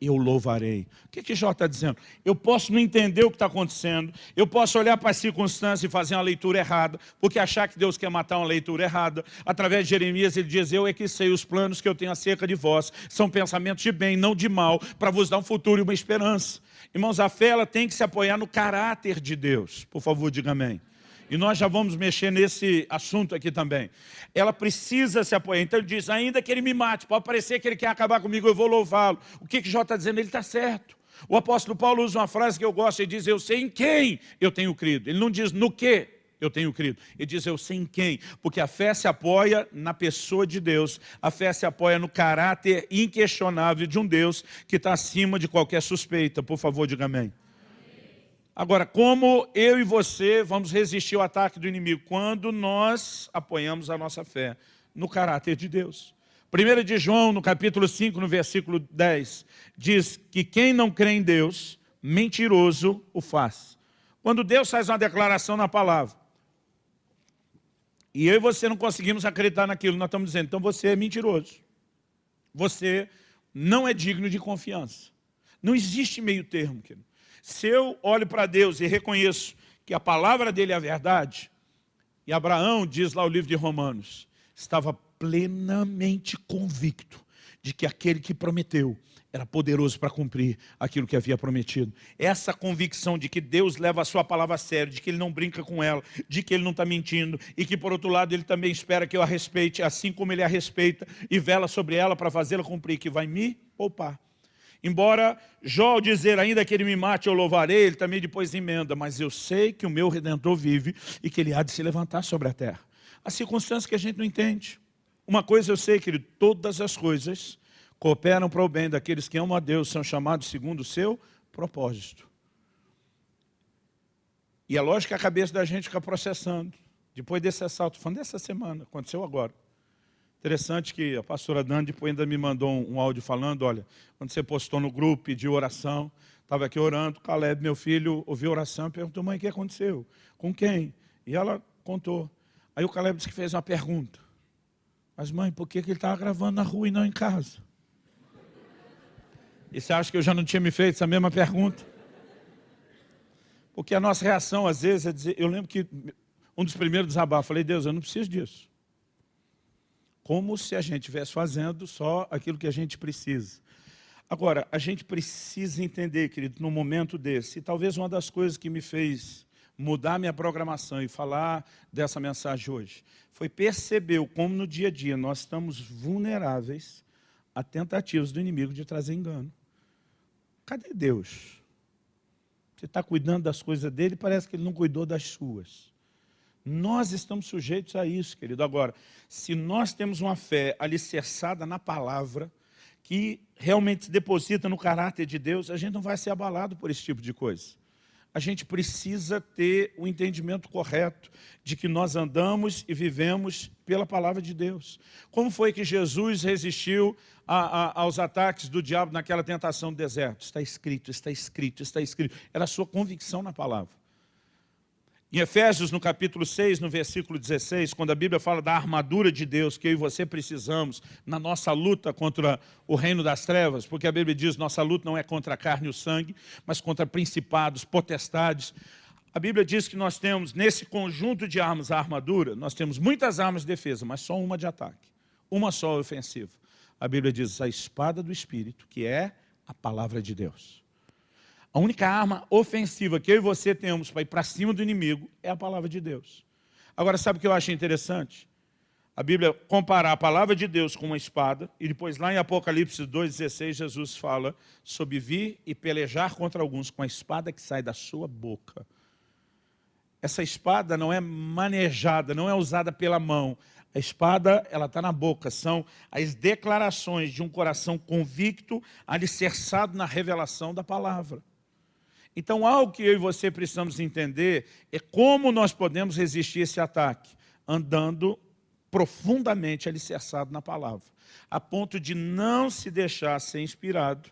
eu louvarei. O que, que Jó está dizendo? Eu posso não entender o que está acontecendo, eu posso olhar para as circunstâncias e fazer uma leitura errada, porque achar que Deus quer matar uma leitura errada. Através de Jeremias ele diz, eu é que sei os planos que eu tenho acerca de vós, são pensamentos de bem, não de mal, para vos dar um futuro e uma esperança. Irmãos, a fé ela tem que se apoiar no caráter de Deus. Por favor, diga amém. E nós já vamos mexer nesse assunto aqui também. Ela precisa se apoiar. Então ele diz, ainda que ele me mate, pode parecer que ele quer acabar comigo, eu vou louvá-lo. O que, que Jó está dizendo? Ele está certo. O apóstolo Paulo usa uma frase que eu gosto, ele diz, eu sei em quem eu tenho crido. Ele não diz no que eu tenho crido. Ele diz, eu sei em quem? Porque a fé se apoia na pessoa de Deus. A fé se apoia no caráter inquestionável de um Deus que está acima de qualquer suspeita. Por favor, diga amém. Agora, como eu e você vamos resistir ao ataque do inimigo? Quando nós apoiamos a nossa fé no caráter de Deus. 1 de João, no capítulo 5, no versículo 10, diz que quem não crê em Deus, mentiroso o faz. Quando Deus faz uma declaração na palavra, e eu e você não conseguimos acreditar naquilo, nós estamos dizendo, então você é mentiroso. Você não é digno de confiança. Não existe meio termo, querido. Se eu olho para Deus e reconheço que a palavra dele é a verdade, e Abraão, diz lá o livro de Romanos, estava plenamente convicto de que aquele que prometeu era poderoso para cumprir aquilo que havia prometido. Essa convicção de que Deus leva a sua palavra a sério, de que Ele não brinca com ela, de que Ele não está mentindo, e que por outro lado Ele também espera que eu a respeite, assim como Ele a respeita, e vela sobre ela para fazê-la cumprir, que vai me poupar. Embora Jó dizer ainda que Ele me mate, eu louvarei, Ele também depois emenda, mas eu sei que o meu Redentor vive e que Ele há de se levantar sobre a terra. As circunstâncias que a gente não entende. Uma coisa eu sei, querido, todas as coisas cooperam para o bem daqueles que amam a Deus, são chamados segundo o seu propósito. E é lógico que a cabeça da gente fica processando. Depois desse assalto, falando dessa semana, aconteceu agora. Interessante que a pastora Dani depois ainda me mandou um, áudio falando, olha, quando você postou no grupo de oração, estava aqui orando, Caleb, meu filho, ouviu oração perguntou, mãe, o que aconteceu? Com quem? E ela contou. Aí o Caleb disse que fez uma pergunta. Mas mãe, por que, que ele estava gravando na rua e não em casa? E você acha que eu já não tinha me feito essa mesma pergunta? Porque a nossa reação, às vezes, é dizer... Eu lembro que um dos primeiros desabafos, falei, Deus, eu não preciso disso. Como se a gente estivesse fazendo só aquilo que a gente precisa. Agora, a gente precisa entender, querido, num momento desse, e talvez uma das coisas que me fez mudar minha programação e falar dessa mensagem hoje, foi perceber como no dia a dia nós estamos vulneráveis a tentativas do inimigo de trazer engano. Cadê Deus? Você está cuidando das coisas dele, parece que ele não cuidou das suas. Nós estamos sujeitos a isso, querido. Agora, se nós temos uma fé alicerçada na palavra, que realmente se deposita no caráter de Deus, a gente não vai ser abalado por esse tipo de coisa a gente precisa ter o entendimento correto de que nós andamos e vivemos pela palavra de Deus. Como foi que Jesus resistiu a, a, aos ataques do diabo naquela tentação do deserto? Está escrito, está escrito, está escrito. Era a sua convicção na palavra. Em Efésios, no capítulo 6, no versículo 16, quando a Bíblia fala da armadura de Deus que eu e você precisamos na nossa luta contra o reino das trevas, porque a Bíblia diz nossa luta não é contra a carne e o sangue, mas contra principados, potestades. A Bíblia diz que nós temos, nesse conjunto de armas, a armadura, nós temos muitas armas de defesa, mas só uma de ataque, uma só ofensiva. A Bíblia diz a espada do Espírito, que é a palavra de Deus. A única arma ofensiva que eu e você temos para ir para cima do inimigo é a palavra de Deus. Agora, sabe o que eu acho interessante? A Bíblia comparar a palavra de Deus com uma espada, e depois lá em Apocalipse 2,16, Jesus fala sobre vir e pelejar contra alguns com a espada que sai da sua boca. Essa espada não é manejada, não é usada pela mão. A espada, ela está na boca, são as declarações de um coração convicto, alicerçado na revelação da palavra. Então, algo que eu e você precisamos entender é como nós podemos resistir esse ataque, andando profundamente alicerçado na palavra, a ponto de não se deixar ser inspirado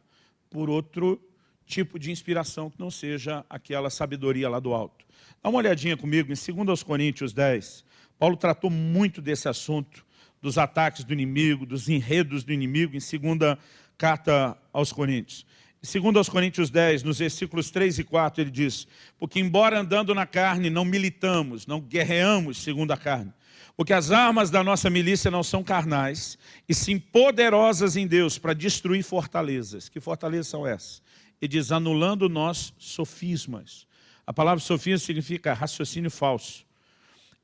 por outro tipo de inspiração que não seja aquela sabedoria lá do alto. Dá uma olhadinha comigo em 2 Coríntios 10. Paulo tratou muito desse assunto, dos ataques do inimigo, dos enredos do inimigo, em segunda carta aos Coríntios. Segundo aos Coríntios 10, nos versículos 3 e 4, ele diz, porque embora andando na carne, não militamos, não guerreamos segundo a carne, porque as armas da nossa milícia não são carnais, e sim poderosas em Deus para destruir fortalezas. Que fortalezas são essas? Ele diz, anulando nós sofismas. A palavra sofisma significa raciocínio falso.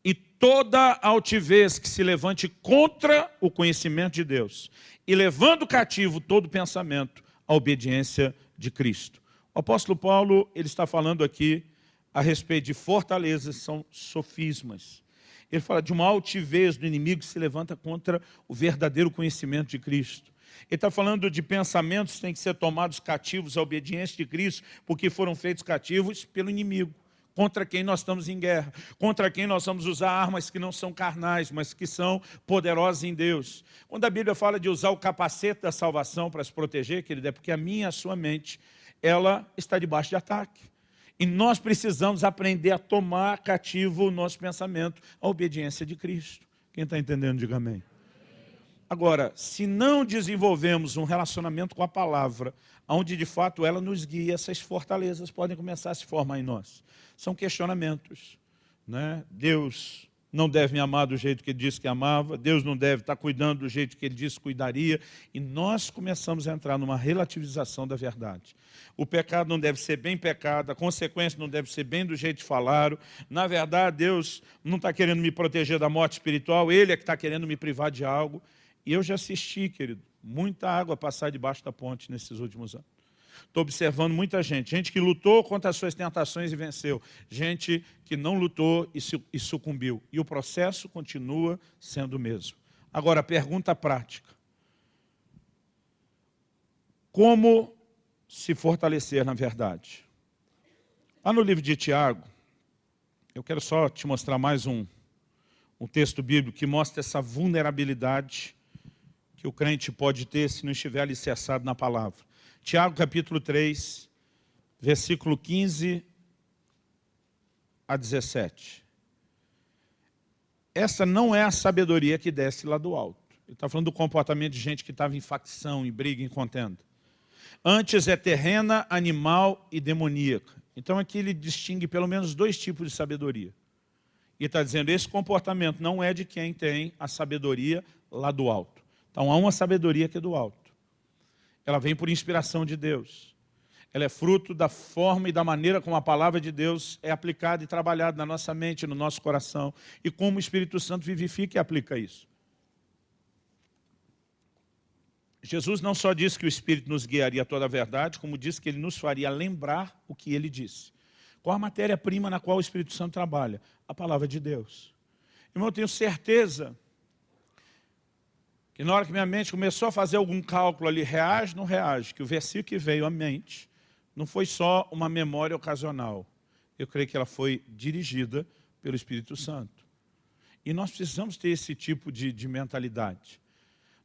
E toda altivez que se levante contra o conhecimento de Deus, e levando cativo todo pensamento a obediência de Cristo. O apóstolo Paulo ele está falando aqui a respeito de fortalezas são sofismas. Ele fala de uma altivez do inimigo que se levanta contra o verdadeiro conhecimento de Cristo. Ele está falando de pensamentos que têm que ser tomados cativos à obediência de Cristo, porque foram feitos cativos pelo inimigo, contra quem nós estamos em guerra, contra quem nós vamos usar armas que não são carnais, mas que são poderosas em Deus. Quando a Bíblia fala de usar o capacete da salvação para se proteger, querido, é porque a minha a sua mente, ela está debaixo de ataque. E nós precisamos aprender a tomar cativo o nosso pensamento, a obediência de Cristo. Quem está entendendo, diga amém. Agora, se não desenvolvemos um relacionamento com a palavra, onde de fato ela nos guia, essas fortalezas podem começar a se formar em nós. São questionamentos. Né? Deus não deve me amar do jeito que ele disse que amava, Deus não deve estar cuidando do jeito que ele disse que cuidaria, e nós começamos a entrar numa relativização da verdade. O pecado não deve ser bem pecado, a consequência não deve ser bem do jeito que falaram. Na verdade, Deus não está querendo me proteger da morte espiritual, Ele é que está querendo me privar de algo. E eu já assisti, querido, muita água passar debaixo da ponte nesses últimos anos. Estou observando muita gente, gente que lutou contra as suas tentações e venceu, gente que não lutou e sucumbiu. E o processo continua sendo o mesmo. Agora, pergunta prática. Como se fortalecer na verdade? Lá no livro de Tiago, eu quero só te mostrar mais um, um texto bíblico que mostra essa vulnerabilidade que o crente pode ter se não estiver alicerçado na palavra. Tiago capítulo 3, versículo 15 a 17. Essa não é a sabedoria que desce lá do alto. Ele está falando do comportamento de gente que estava em facção, em briga, em contenda. Antes é terrena, animal e demoníaca. Então aqui ele distingue pelo menos dois tipos de sabedoria. E está dizendo, esse comportamento não é de quem tem a sabedoria lá do alto. Então há uma sabedoria que é do alto. Ela vem por inspiração de Deus. Ela é fruto da forma e da maneira como a palavra de Deus é aplicada e trabalhada na nossa mente, no nosso coração, e como o Espírito Santo vivifica e aplica isso. Jesus não só disse que o Espírito nos guiaria toda a verdade, como disse que ele nos faria lembrar o que ele disse. Qual a matéria-prima na qual o Espírito Santo trabalha? A palavra de Deus. Irmão, eu tenho certeza que na hora que minha mente começou a fazer algum cálculo ali, reage, não reage, que o versículo que veio à mente não foi só uma memória ocasional. Eu creio que ela foi dirigida pelo Espírito Santo. E nós precisamos ter esse tipo de, de mentalidade.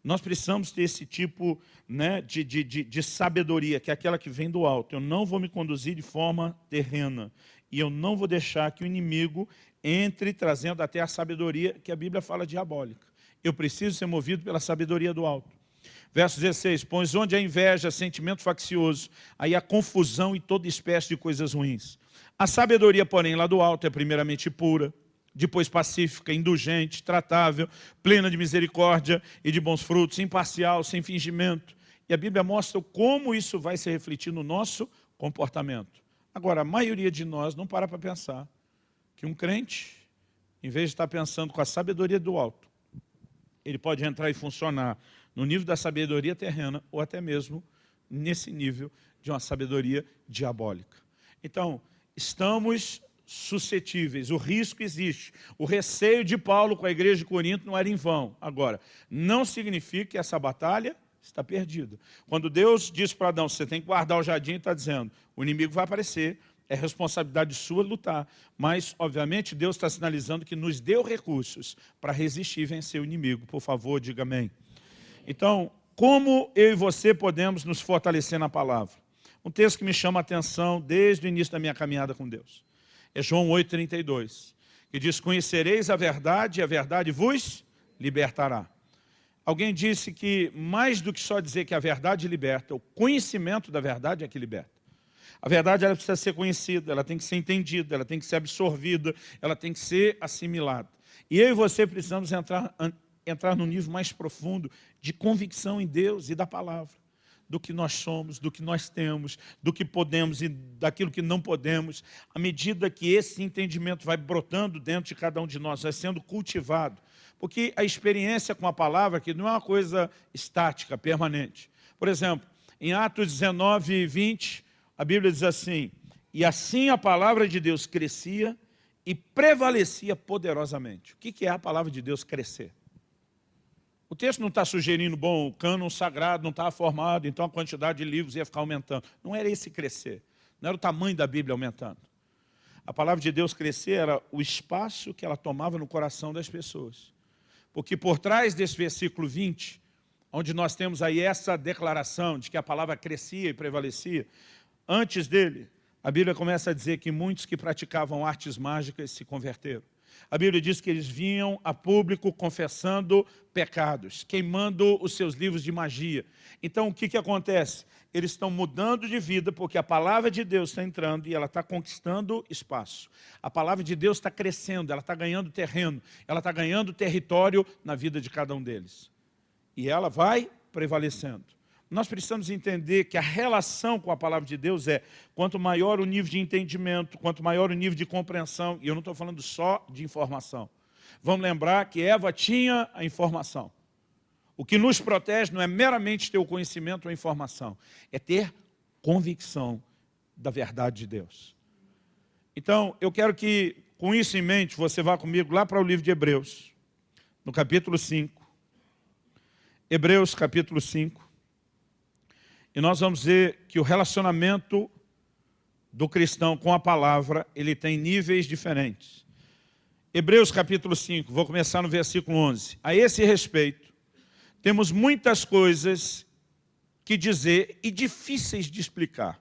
Nós precisamos ter esse tipo né, de, de, de, de sabedoria, que é aquela que vem do alto. Eu não vou me conduzir de forma terrena. E eu não vou deixar que o inimigo entre trazendo até a sabedoria que a Bíblia fala diabólica. Eu preciso ser movido pela sabedoria do alto. Verso 16, pois onde há inveja, sentimento faccioso, aí há confusão e toda espécie de coisas ruins. A sabedoria, porém, lá do alto é primeiramente pura, depois pacífica, indulgente, tratável, plena de misericórdia e de bons frutos, imparcial, sem fingimento. E a Bíblia mostra como isso vai se refletir no nosso comportamento. Agora, a maioria de nós não para para pensar que um crente, em vez de estar pensando com a sabedoria do alto, ele pode entrar e funcionar no nível da sabedoria terrena ou até mesmo nesse nível de uma sabedoria diabólica. Então, estamos suscetíveis, o risco existe. O receio de Paulo com a igreja de Corinto não era em vão. Agora, não significa que essa batalha está perdida. Quando Deus diz para Adão, você tem que guardar o jardim, está dizendo, o inimigo vai aparecer, é responsabilidade sua lutar. Mas, obviamente, Deus está sinalizando que nos deu recursos para resistir e vencer o inimigo. Por favor, diga amém. Então, como eu e você podemos nos fortalecer na palavra? Um texto que me chama a atenção desde o início da minha caminhada com Deus. É João 8,32, que diz, conhecereis a verdade e a verdade vos libertará. Alguém disse que mais do que só dizer que a verdade liberta, o conhecimento da verdade é que liberta. A verdade ela precisa ser conhecida, ela tem que ser entendida, ela tem que ser absorvida, ela tem que ser assimilada. E eu e você precisamos entrar, entrar no nível mais profundo de convicção em Deus e da palavra. Do que nós somos, do que nós temos, do que podemos e daquilo que não podemos. À medida que esse entendimento vai brotando dentro de cada um de nós, vai sendo cultivado. Porque a experiência com a palavra que não é uma coisa estática, permanente. Por exemplo, em Atos 19, 20, a Bíblia diz assim, E assim a palavra de Deus crescia e prevalecia poderosamente. O que é a palavra de Deus crescer? O texto não está sugerindo, bom, o cânon sagrado não estava formado, então a quantidade de livros ia ficar aumentando. Não era esse crescer, não era o tamanho da Bíblia aumentando. A palavra de Deus crescer era o espaço que ela tomava no coração das pessoas. Porque por trás desse versículo 20, onde nós temos aí essa declaração de que a palavra crescia e prevalecia, antes dele, a Bíblia começa a dizer que muitos que praticavam artes mágicas se converteram. A Bíblia diz que eles vinham a público confessando pecados, queimando os seus livros de magia. Então, o que, que acontece? Eles estão mudando de vida porque a palavra de Deus está entrando e ela está conquistando espaço. A palavra de Deus está crescendo, ela está ganhando terreno, ela está ganhando território na vida de cada um deles. E ela vai prevalecendo. Nós precisamos entender que a relação com a palavra de Deus é quanto maior o nível de entendimento, quanto maior o nível de compreensão, e eu não estou falando só de informação. Vamos lembrar que Eva tinha a informação. O que nos protege não é meramente ter o conhecimento ou a informação, é ter convicção da verdade de Deus. Então, eu quero que, com isso em mente, você vá comigo lá para o livro de Hebreus, no capítulo 5. Hebreus, capítulo 5. E nós vamos ver que o relacionamento do cristão com a palavra, ele tem níveis diferentes. Hebreus capítulo 5, vou começar no versículo 11. A esse respeito, temos muitas coisas que dizer e difíceis de explicar,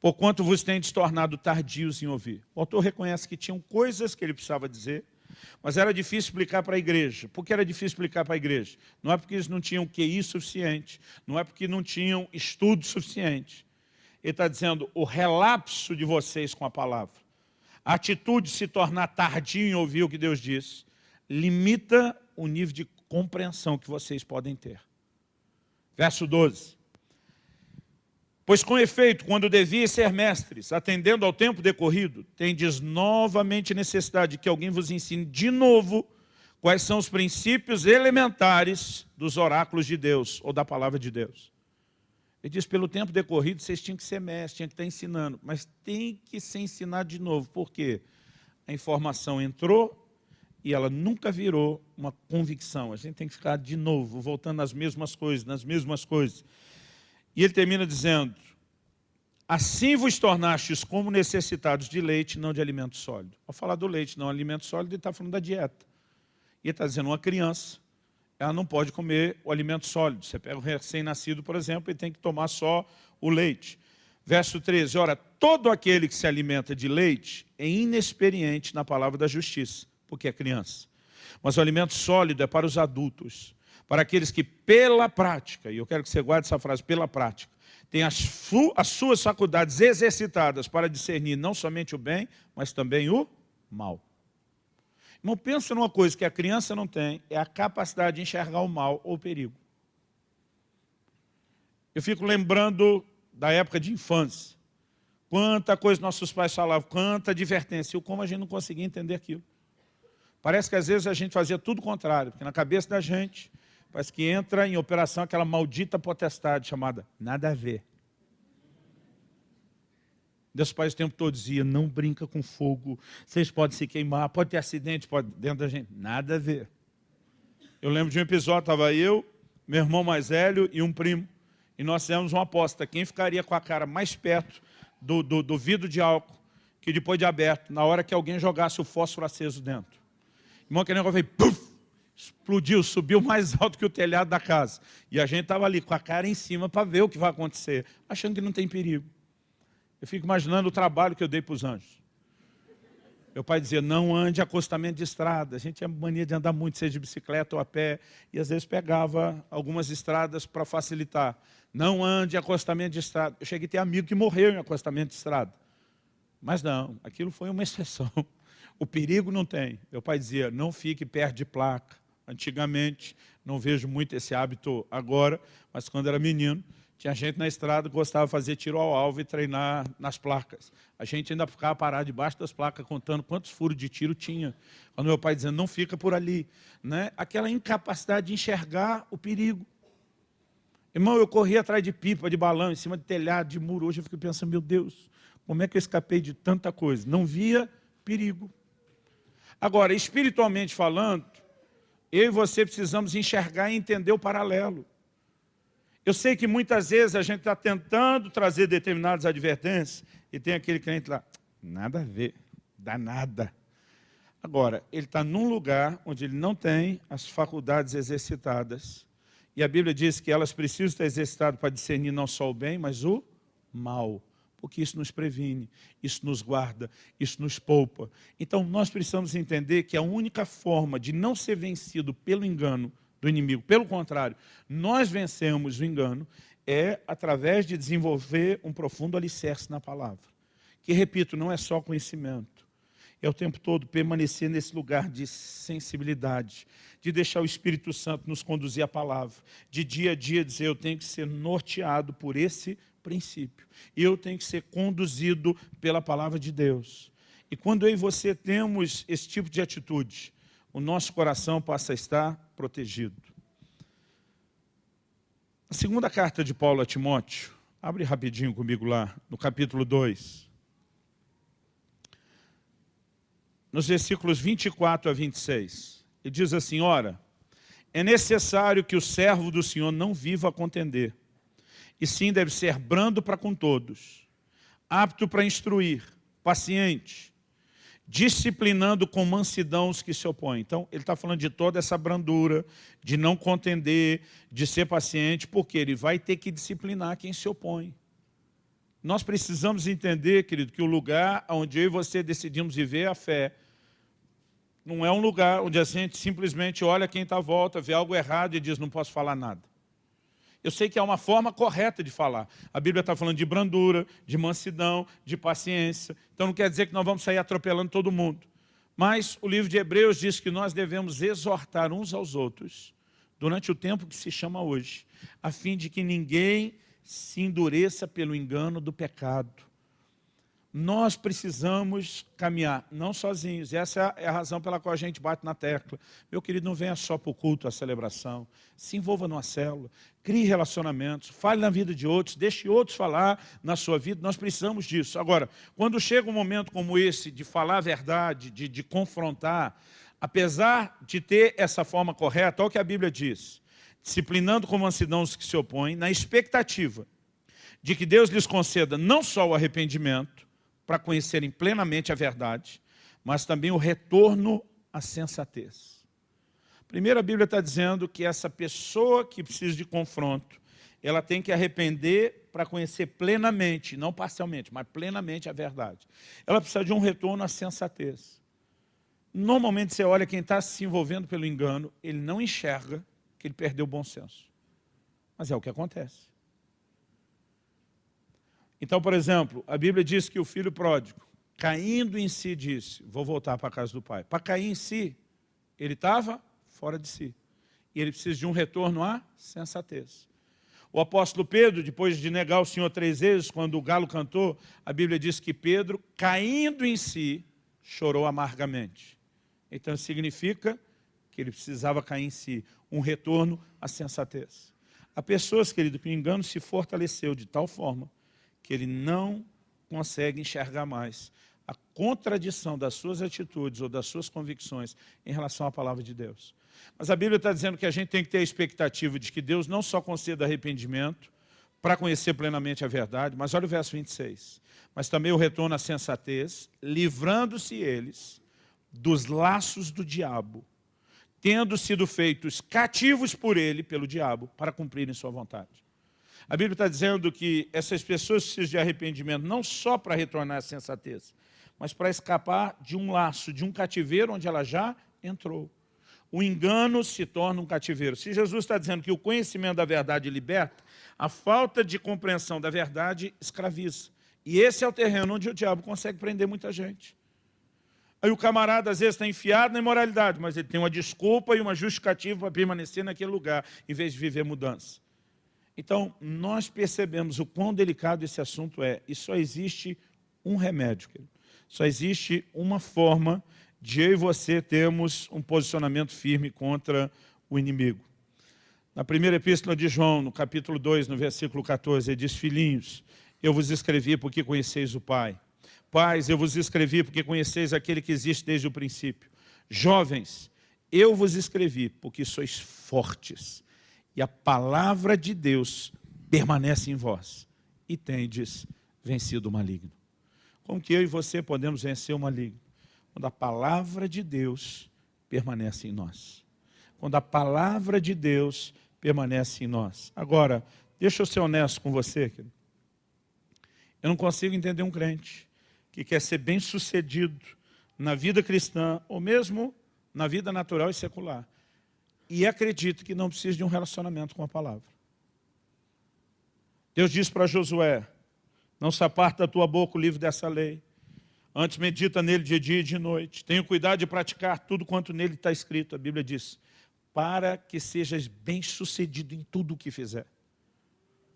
porquanto vos tendes tornado tardios em ouvir. O autor reconhece que tinham coisas que ele precisava dizer, mas era difícil explicar para a igreja. Por que era difícil explicar para a igreja? Não é porque eles não tinham QI suficiente, não é porque não tinham estudo suficiente. Ele está dizendo, o relapso de vocês com a palavra, a atitude de se tornar tardio em ouvir o que Deus diz, limita o nível de compreensão que vocês podem ter. Verso 12. Pois com efeito, quando deviam ser mestres, atendendo ao tempo decorrido, tendes novamente necessidade de que alguém vos ensine de novo quais são os princípios elementares dos oráculos de Deus, ou da palavra de Deus. Ele diz, pelo tempo decorrido, vocês tinham que ser mestres, tinham que estar ensinando, mas tem que ser ensinado de novo, porque a informação entrou e ela nunca virou uma convicção. A gente tem que ficar de novo, voltando nas mesmas coisas, nas mesmas coisas. E ele termina dizendo, assim vos tornastes como necessitados de leite, não de alimento sólido. Ao falar do leite, não alimento sólido, ele está falando da dieta. E ele está dizendo, uma criança, ela não pode comer o alimento sólido. Você pega o recém-nascido, por exemplo, e tem que tomar só o leite. Verso 13, ora, todo aquele que se alimenta de leite é inexperiente na palavra da justiça, porque é criança. Mas o alimento sólido é para os adultos, para aqueles que pela prática, e eu quero que você guarde essa frase, pela prática, têm as, as suas faculdades exercitadas para discernir não somente o bem, mas também o mal. Não pensa numa coisa que a criança não tem, é a capacidade de enxergar o mal ou o perigo. Eu fico lembrando da época de infância. Quanta coisa nossos pais falavam, quanta advertência, e como a gente não conseguia entender aquilo. Parece que às vezes a gente fazia tudo o contrário, porque na cabeça da gente, Parece que entra em operação aquela maldita potestade chamada nada a ver. Deus Pai o tempo todo dizia, não brinca com fogo, vocês podem se queimar, pode ter acidente pode, dentro da gente. Nada a ver. Eu lembro de um episódio, estava eu, meu irmão mais velho e um primo, e nós fizemos uma aposta, quem ficaria com a cara mais perto do, do, do vidro de álcool, que depois de aberto, na hora que alguém jogasse o fósforo aceso dentro. Irmão, que negócio veio, puf, explodiu, subiu mais (laughs) alto que o telhado da casa. E a gente estava ali com a cara em cima para ver o que vai acontecer, achando que não tem perigo. Eu fico imaginando o trabalho que eu dei para os anjos. Meu pai dizia, não ande acostamento de estrada. A gente tinha mania de andar muito, seja de bicicleta ou a pé, e às vezes pegava algumas estradas para facilitar. Não ande acostamento de estrada. Eu cheguei a ter amigo que morreu em acostamento de estrada. Mas não, aquilo foi uma exceção. (laughs) O perigo não tem. Meu pai dizia, não fique perto de placa, antigamente, não vejo muito esse hábito agora, mas quando era menino, tinha gente na estrada que gostava de fazer tiro ao alvo e treinar nas placas. A gente ainda ficava parado debaixo das placas contando quantos furos de tiro tinha. Quando meu pai dizendo, não fica por ali. Né? Aquela incapacidade de enxergar o perigo. Irmão, eu corri atrás de pipa, de balão, em cima de telhado, de muro. Hoje eu fico pensando, meu Deus, Como é que eu escapei de tanta coisa? Não via perigo. Agora, espiritualmente falando, eu e você precisamos enxergar e entender o paralelo. Eu sei que muitas vezes a gente está tentando trazer determinadas advertências e tem aquele crente lá, nada a ver, dá nada. Agora, ele está num lugar onde ele não tem as faculdades exercitadas. E a Bíblia diz que elas precisam estar exercitadas para discernir não só o bem, mas o mal. Porque isso nos previne, isso nos guarda, isso nos poupa. Então, nós precisamos entender que a única forma de não ser vencido pelo engano do inimigo, pelo contrário, nós vencemos o engano, é através de desenvolver um profundo alicerce na palavra. Que, repito, não é só conhecimento é o tempo todo permanecer nesse lugar de sensibilidade, de deixar o Espírito Santo nos conduzir à palavra, de dia a dia dizer, eu tenho que ser norteado por esse princípio, eu tenho que ser conduzido pela palavra de Deus. E quando eu e você temos esse tipo de atitude, o nosso coração passa a estar protegido. A segunda carta de Paulo a Timóteo, abre rapidinho comigo lá, no capítulo 2. nos versículos 24 a 26. Ele diz assim, ora, é necessário que o servo do Senhor não viva a contender, e sim deve ser brando para com todos, apto para instruir, paciente, disciplinando com mansidão os que se opõem. Então, ele está falando de toda essa brandura, de não contender, de ser paciente, porque ele vai ter que disciplinar quem se opõe. Nós precisamos entender, querido, que o lugar onde eu e você decidimos viver a fé não é um lugar onde a gente simplesmente olha quem está à volta, vê algo errado e diz, não posso falar nada. Eu sei que há uma forma correta de falar. A Bíblia está falando de brandura, de mansidão, de paciência. Então não quer dizer que nós vamos sair atropelando todo mundo. Mas o livro de Hebreus diz que nós devemos exortar uns aos outros durante o tempo que se chama hoje, a fim de que ninguém se endureça pelo engano do pecado nós precisamos caminhar, não sozinhos. Essa é a razão pela qual a gente bate na tecla. Meu querido, não venha só para o culto, a celebração. Se envolva numa célula, crie relacionamentos, fale na vida de outros, deixe outros falar na sua vida. Nós precisamos disso. Agora, quando chega um momento como esse, de falar a verdade, de, de confrontar, apesar de ter essa forma correta, olha o que a Bíblia diz. Disciplinando com mansidão os que se opõem, na expectativa de que Deus lhes conceda não só o arrependimento, para conhecerem plenamente a verdade, mas também o retorno à sensatez. Primeiro, a Bíblia está dizendo que essa pessoa que precisa de confronto, ela tem que arrepender para conhecer plenamente, não parcialmente, mas plenamente a verdade. Ela precisa de um retorno à sensatez. Normalmente você olha quem está se envolvendo pelo engano, ele não enxerga que ele perdeu o bom senso. Mas é o que acontece. Então, por exemplo, a Bíblia diz que o filho pródigo, caindo em si, disse, vou voltar para a casa do pai. Para cair em si, ele estava fora de si. E ele precisa de um retorno à sensatez. O apóstolo Pedro, depois de negar o Senhor três vezes, quando o galo cantou, a Bíblia diz que Pedro, caindo em si, chorou amargamente. Então significa que ele precisava cair em si, um retorno à sensatez. Há pessoas, querido, que o engano se fortaleceu de tal forma que ele não consegue enxergar mais a contradição das suas atitudes ou das suas convicções em relação à palavra de Deus. Mas a Bíblia está dizendo que a gente tem que ter a expectativa de que Deus não só conceda arrependimento para conhecer plenamente a verdade, mas olha o verso 26, mas também o retorno à sensatez, livrando-se eles dos laços do diabo, tendo sido feitos cativos por ele, pelo diabo, para cumprirem sua vontade. A Bíblia está dizendo que essas pessoas precisam de arrependimento não só para retornar à sensatez, mas para escapar de um laço, de um cativeiro onde ela já entrou. O engano se torna um cativeiro. Se Jesus está dizendo que o conhecimento da verdade liberta, a falta de compreensão da verdade escraviza. E esse é o terreno onde o diabo consegue prender muita gente. Aí o camarada às vezes está enfiado na imoralidade, mas ele tem uma desculpa e uma justificativa para permanecer naquele lugar, em vez de viver mudança. Então, nós percebemos o quão delicado esse assunto é, e só existe um remédio, só existe uma forma de eu e você termos um posicionamento firme contra o inimigo. Na primeira epístola de João, no capítulo 2, no versículo 14, ele diz, filhinhos, eu vos escrevi porque conheceis o Pai. Pais, eu vos escrevi porque conheceis aquele que existe desde o princípio. Jovens, eu vos escrevi porque sois fortes e a palavra de Deus permanece em vós e tendes vencido o maligno. Como que eu e você podemos vencer o maligno? Quando a palavra de Deus permanece em nós. Quando a palavra de Deus permanece em nós. Agora, deixa eu ser honesto com você. Querido. Eu não consigo entender um crente que quer ser bem sucedido na vida cristã, ou mesmo na vida natural e secular, e acredita que não precisa de um relacionamento com a palavra. Deus diz para Josué, não se aparte da tua boca o livro dessa lei, antes medita nele de dia e de noite, tenha cuidado de praticar tudo quanto nele está escrito, a Bíblia diz, para que sejas bem sucedido em tudo o que fizer.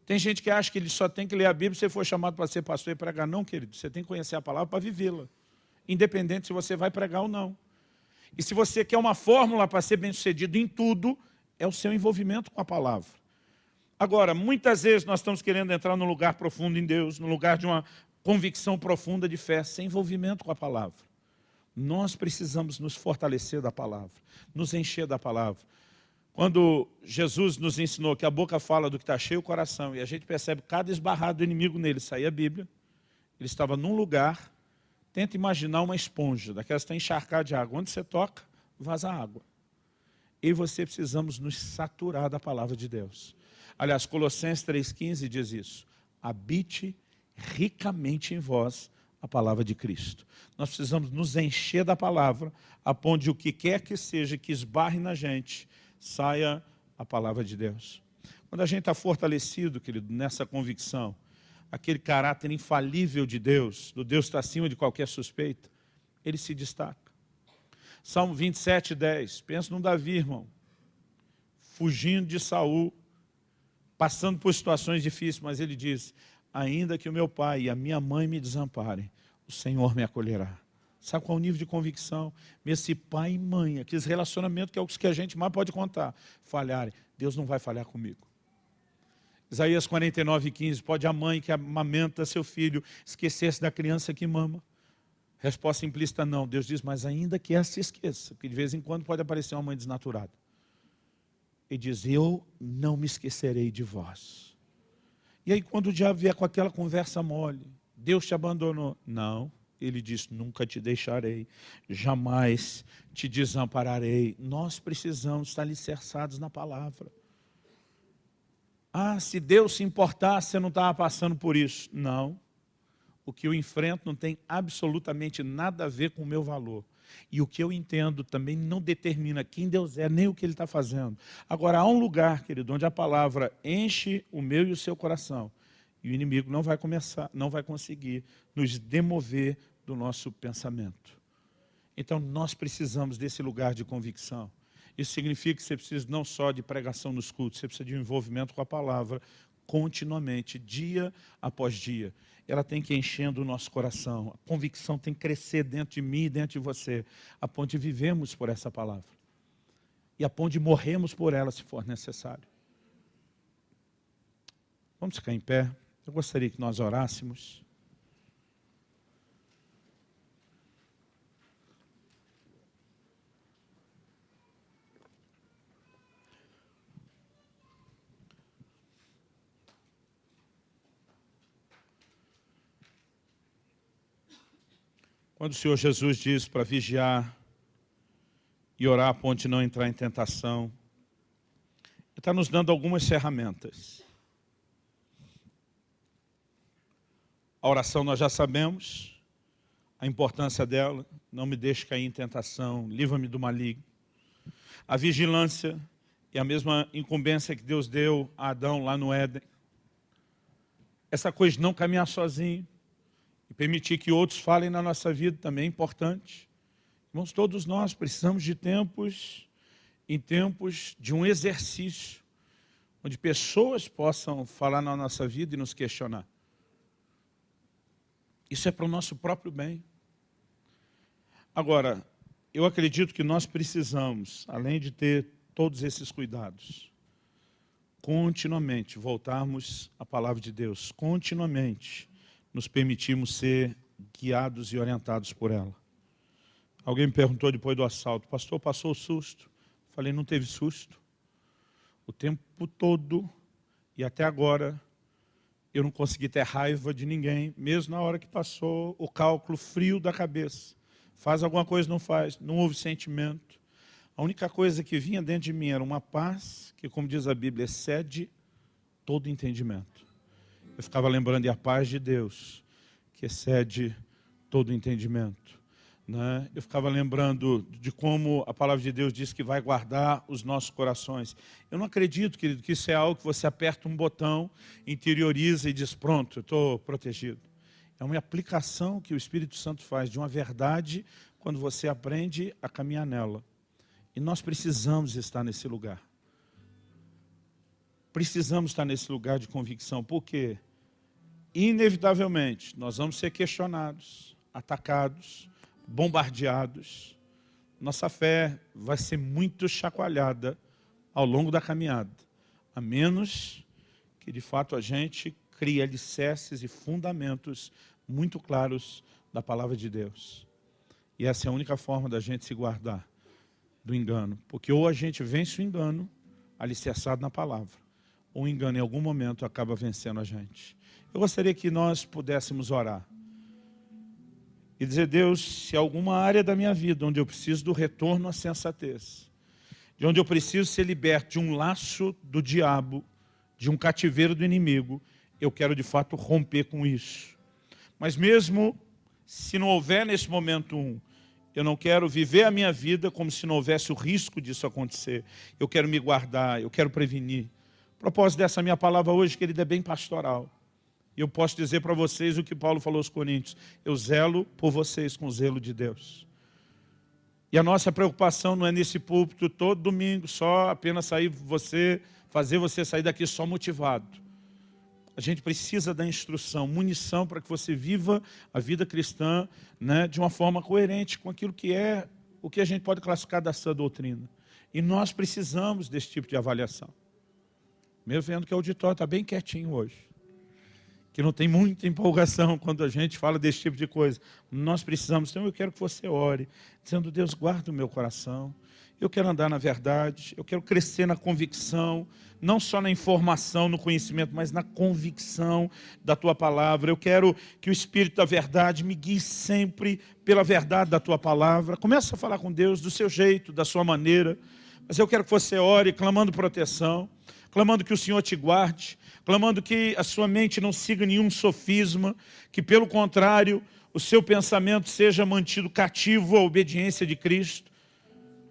Tem gente que acha que ele só tem que ler a Bíblia se for chamado para ser pastor e pregar. Não, querido, você tem que conhecer a palavra para vivê-la. Independente se você vai pregar ou não. E se você quer uma fórmula para ser bem-sucedido em tudo, é o seu envolvimento com a palavra. Agora, muitas vezes nós estamos querendo entrar num lugar profundo em Deus, num lugar de uma convicção profunda de fé, sem envolvimento com a palavra. Nós precisamos nos fortalecer da palavra, nos encher da palavra. Quando Jesus nos ensinou que a boca fala do que está cheio o coração, e a gente percebe cada esbarrado do inimigo nele, sair a Bíblia, ele estava num lugar, tenta imaginar uma esponja, daquelas que está encharcada de água. Onde você toca, vaza água. E você precisamos nos saturar da palavra de Deus. Aliás, Colossenses 3,15 diz isso. Habite ricamente em vós a palavra de Cristo. Nós precisamos nos encher da palavra, a ponto de o que quer que seja que esbarre na gente, saia a palavra de Deus. Quando a gente está fortalecido, querido, nessa convicção, aquele caráter infalível de Deus, do Deus que está acima de qualquer suspeita, ele se destaca. Salmo 27, 10. Pensa no Davi, irmão. Fugindo de Saul, passando por situações difíceis, mas ele diz, ainda que o meu pai e a minha mãe me desamparem, o Senhor me acolherá. Sabe qual é o nível de convicção? Mesmo se pai e mãe, aqueles relacionamentos que é os que a gente mais pode contar, falharem, Deus não vai falhar comigo. Isaías 49, 15, pode a mãe que amamenta seu filho esquecer-se da criança que mama? Resposta implícita, não. Deus diz, mas ainda que ela se esqueça, porque de vez em quando pode aparecer uma mãe desnaturada. E diz, eu não me esquecerei de vós. E aí quando o diabo vier com aquela conversa mole, Deus te abandonou. Não, ele diz, nunca te deixarei, jamais te desampararei. Nós precisamos estar alicerçados na palavra. Ah, se Deus se importasse, você não estava passando por isso. Não. O que eu enfrento não tem absolutamente nada a ver com o meu valor. E o que eu entendo também não determina quem Deus é, nem o que Ele está fazendo. Agora, há um lugar, querido, onde a palavra enche o meu e o seu coração. E o inimigo não vai começar, não vai conseguir nos demover do nosso pensamento. Então nós precisamos desse lugar de convicção. Isso significa que você precisa não só de pregação nos cultos, você precisa de um envolvimento com a palavra continuamente, dia após dia. Ela tem que ir enchendo o nosso coração. A convicção tem que crescer dentro de mim e dentro de você, a ponto de vivemos por essa palavra. E a ponto de morremos por ela, se for necessário. Vamos ficar em pé. Eu gostaria que nós orássemos. Quando o Senhor Jesus diz para vigiar e orar a ponto de não entrar em tentação, Ele está nos dando algumas ferramentas. A oração nós já sabemos, a importância dela, não me deixe cair em tentação, livra-me do maligno. A vigilância é a mesma incumbência que Deus deu a Adão lá no Éden. Essa coisa de não caminhar sozinho, permitir que outros falem na nossa vida também é importante. Irmãos, todos nós precisamos de tempos, em tempos de um exercício, onde pessoas possam falar na nossa vida e nos questionar. Isso é para o nosso próprio bem. Agora, eu acredito que nós precisamos, além de ter todos esses cuidados, continuamente voltarmos à palavra de Deus, continuamente nos permitirmos ser guiados e orientados por ela. Alguém me perguntou depois do assalto, pastor, passou o susto? Falei, não teve susto. O tempo todo e até agora eu não consegui ter raiva de ninguém, mesmo na hora que passou o cálculo frio da cabeça. Faz alguma coisa, não faz, não houve sentimento. A única coisa que vinha dentro de mim era uma paz que, como diz a Bíblia, excede todo entendimento. Eu ficava lembrando de a paz de Deus, que excede todo entendimento. Né? Eu ficava lembrando de como a palavra de Deus diz que vai guardar os nossos corações. Eu não acredito, querido, que isso é algo que você aperta um botão, interioriza e diz, pronto, estou protegido. É uma aplicação que o Espírito Santo faz de uma verdade quando você aprende a caminhar nela. E nós precisamos estar nesse lugar. Precisamos estar nesse lugar de convicção, porque inevitavelmente nós vamos ser questionados, atacados, bombardeados. Nossa fé vai ser muito chacoalhada ao longo da caminhada, a menos que de fato a gente crie alicerces e fundamentos muito claros da palavra de Deus. E essa é a única forma da gente se guardar do engano. Porque ou a gente vence o engano, alicerçado na palavra, o engano em algum momento acaba vencendo a gente. Eu gostaria que nós pudéssemos orar. E dizer, Deus, se alguma área da minha vida onde eu preciso do retorno à sensatez, de onde eu preciso ser liberto de um laço do diabo, de um cativeiro do inimigo, eu quero de fato romper com isso. Mas mesmo se não houver nesse momento um, eu não quero viver a minha vida como se não houvesse o risco disso acontecer. Eu quero me guardar, eu quero prevenir. O propósito dessa minha palavra hoje, querida, é bem pastoral. E eu posso dizer para vocês o que Paulo falou aos Coríntios. Eu zelo por vocês com o zelo de Deus. E a nossa preocupação não é nesse púlpito todo domingo, só apenas sair você, fazer você sair daqui só motivado. A gente precisa da instrução, munição para que você viva a vida cristã né, de uma forma coerente com aquilo que é o que a gente pode classificar da sã doutrina. E nós precisamos desse tipo de avaliação. Mesmo vendo que o auditório está bem quietinho hoje. Que não tem muita empolgação (laughs) quando a gente fala desse tipo de coisa. Nós precisamos, então eu quero que você ore, dizendo, Deus, guarda o meu coração, eu quero andar na verdade, eu quero crescer na convicção, não só na informação, no conhecimento, mas na convicção da Tua palavra. Eu quero que o Espírito da verdade me guie sempre pela verdade da Tua palavra. Começa a falar com Deus do seu jeito, da sua maneira, mas eu quero que você ore clamando proteção, clamando que o Senhor te guarde, clamando que a sua mente não siga nenhum sofisma, que pelo contrário, o seu pensamento seja mantido cativo à obediência de Cristo,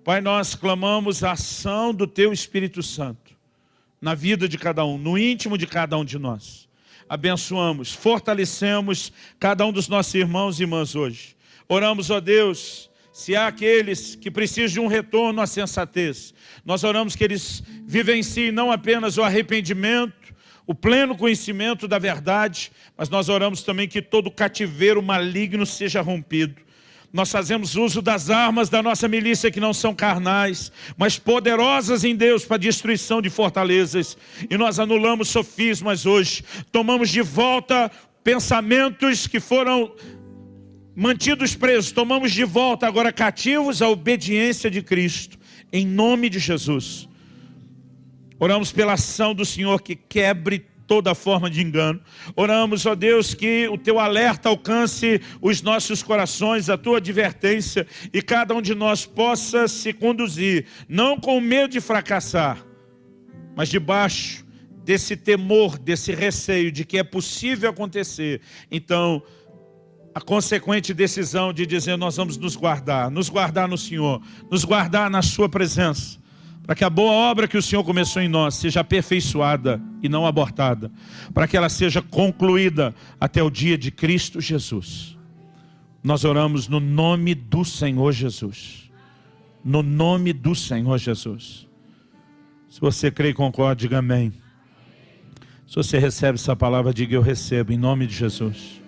Pai, nós clamamos a ação do Teu Espírito Santo na vida de cada um, no íntimo de cada um de nós. Abençoamos, fortalecemos cada um dos nossos irmãos e irmãs hoje. Oramos, ó Deus, se há aqueles que precisam de um retorno à sensatez, nós oramos que eles vivenciem não apenas o arrependimento, o pleno conhecimento da verdade, mas nós oramos também que todo cativeiro maligno seja rompido nós fazemos uso das armas da nossa milícia que não são carnais, mas poderosas em Deus para destruição de fortalezas. E nós anulamos sofismas hoje, tomamos de volta pensamentos que foram mantidos presos, tomamos de volta agora cativos à obediência de Cristo, em nome de Jesus. Oramos pela ação do Senhor que quebre toda forma de engano. Oramos, ó Deus, que o teu alerta alcance os nossos corações, a tua advertência, e cada um de nós possa se conduzir, não com medo de fracassar, mas debaixo desse temor, desse receio de que é possível acontecer. Então, a consequente decisão de dizer nós vamos nos guardar, nos guardar no Senhor, nos guardar na sua presença para que a boa obra que o Senhor começou em nós seja aperfeiçoada e não abortada, para que ela seja concluída até o dia de Cristo Jesus. Nós oramos no nome do Senhor Jesus. No nome do Senhor Jesus. Se você crê e concorda, diga amém. Se você recebe essa palavra, diga eu recebo, em nome de Jesus.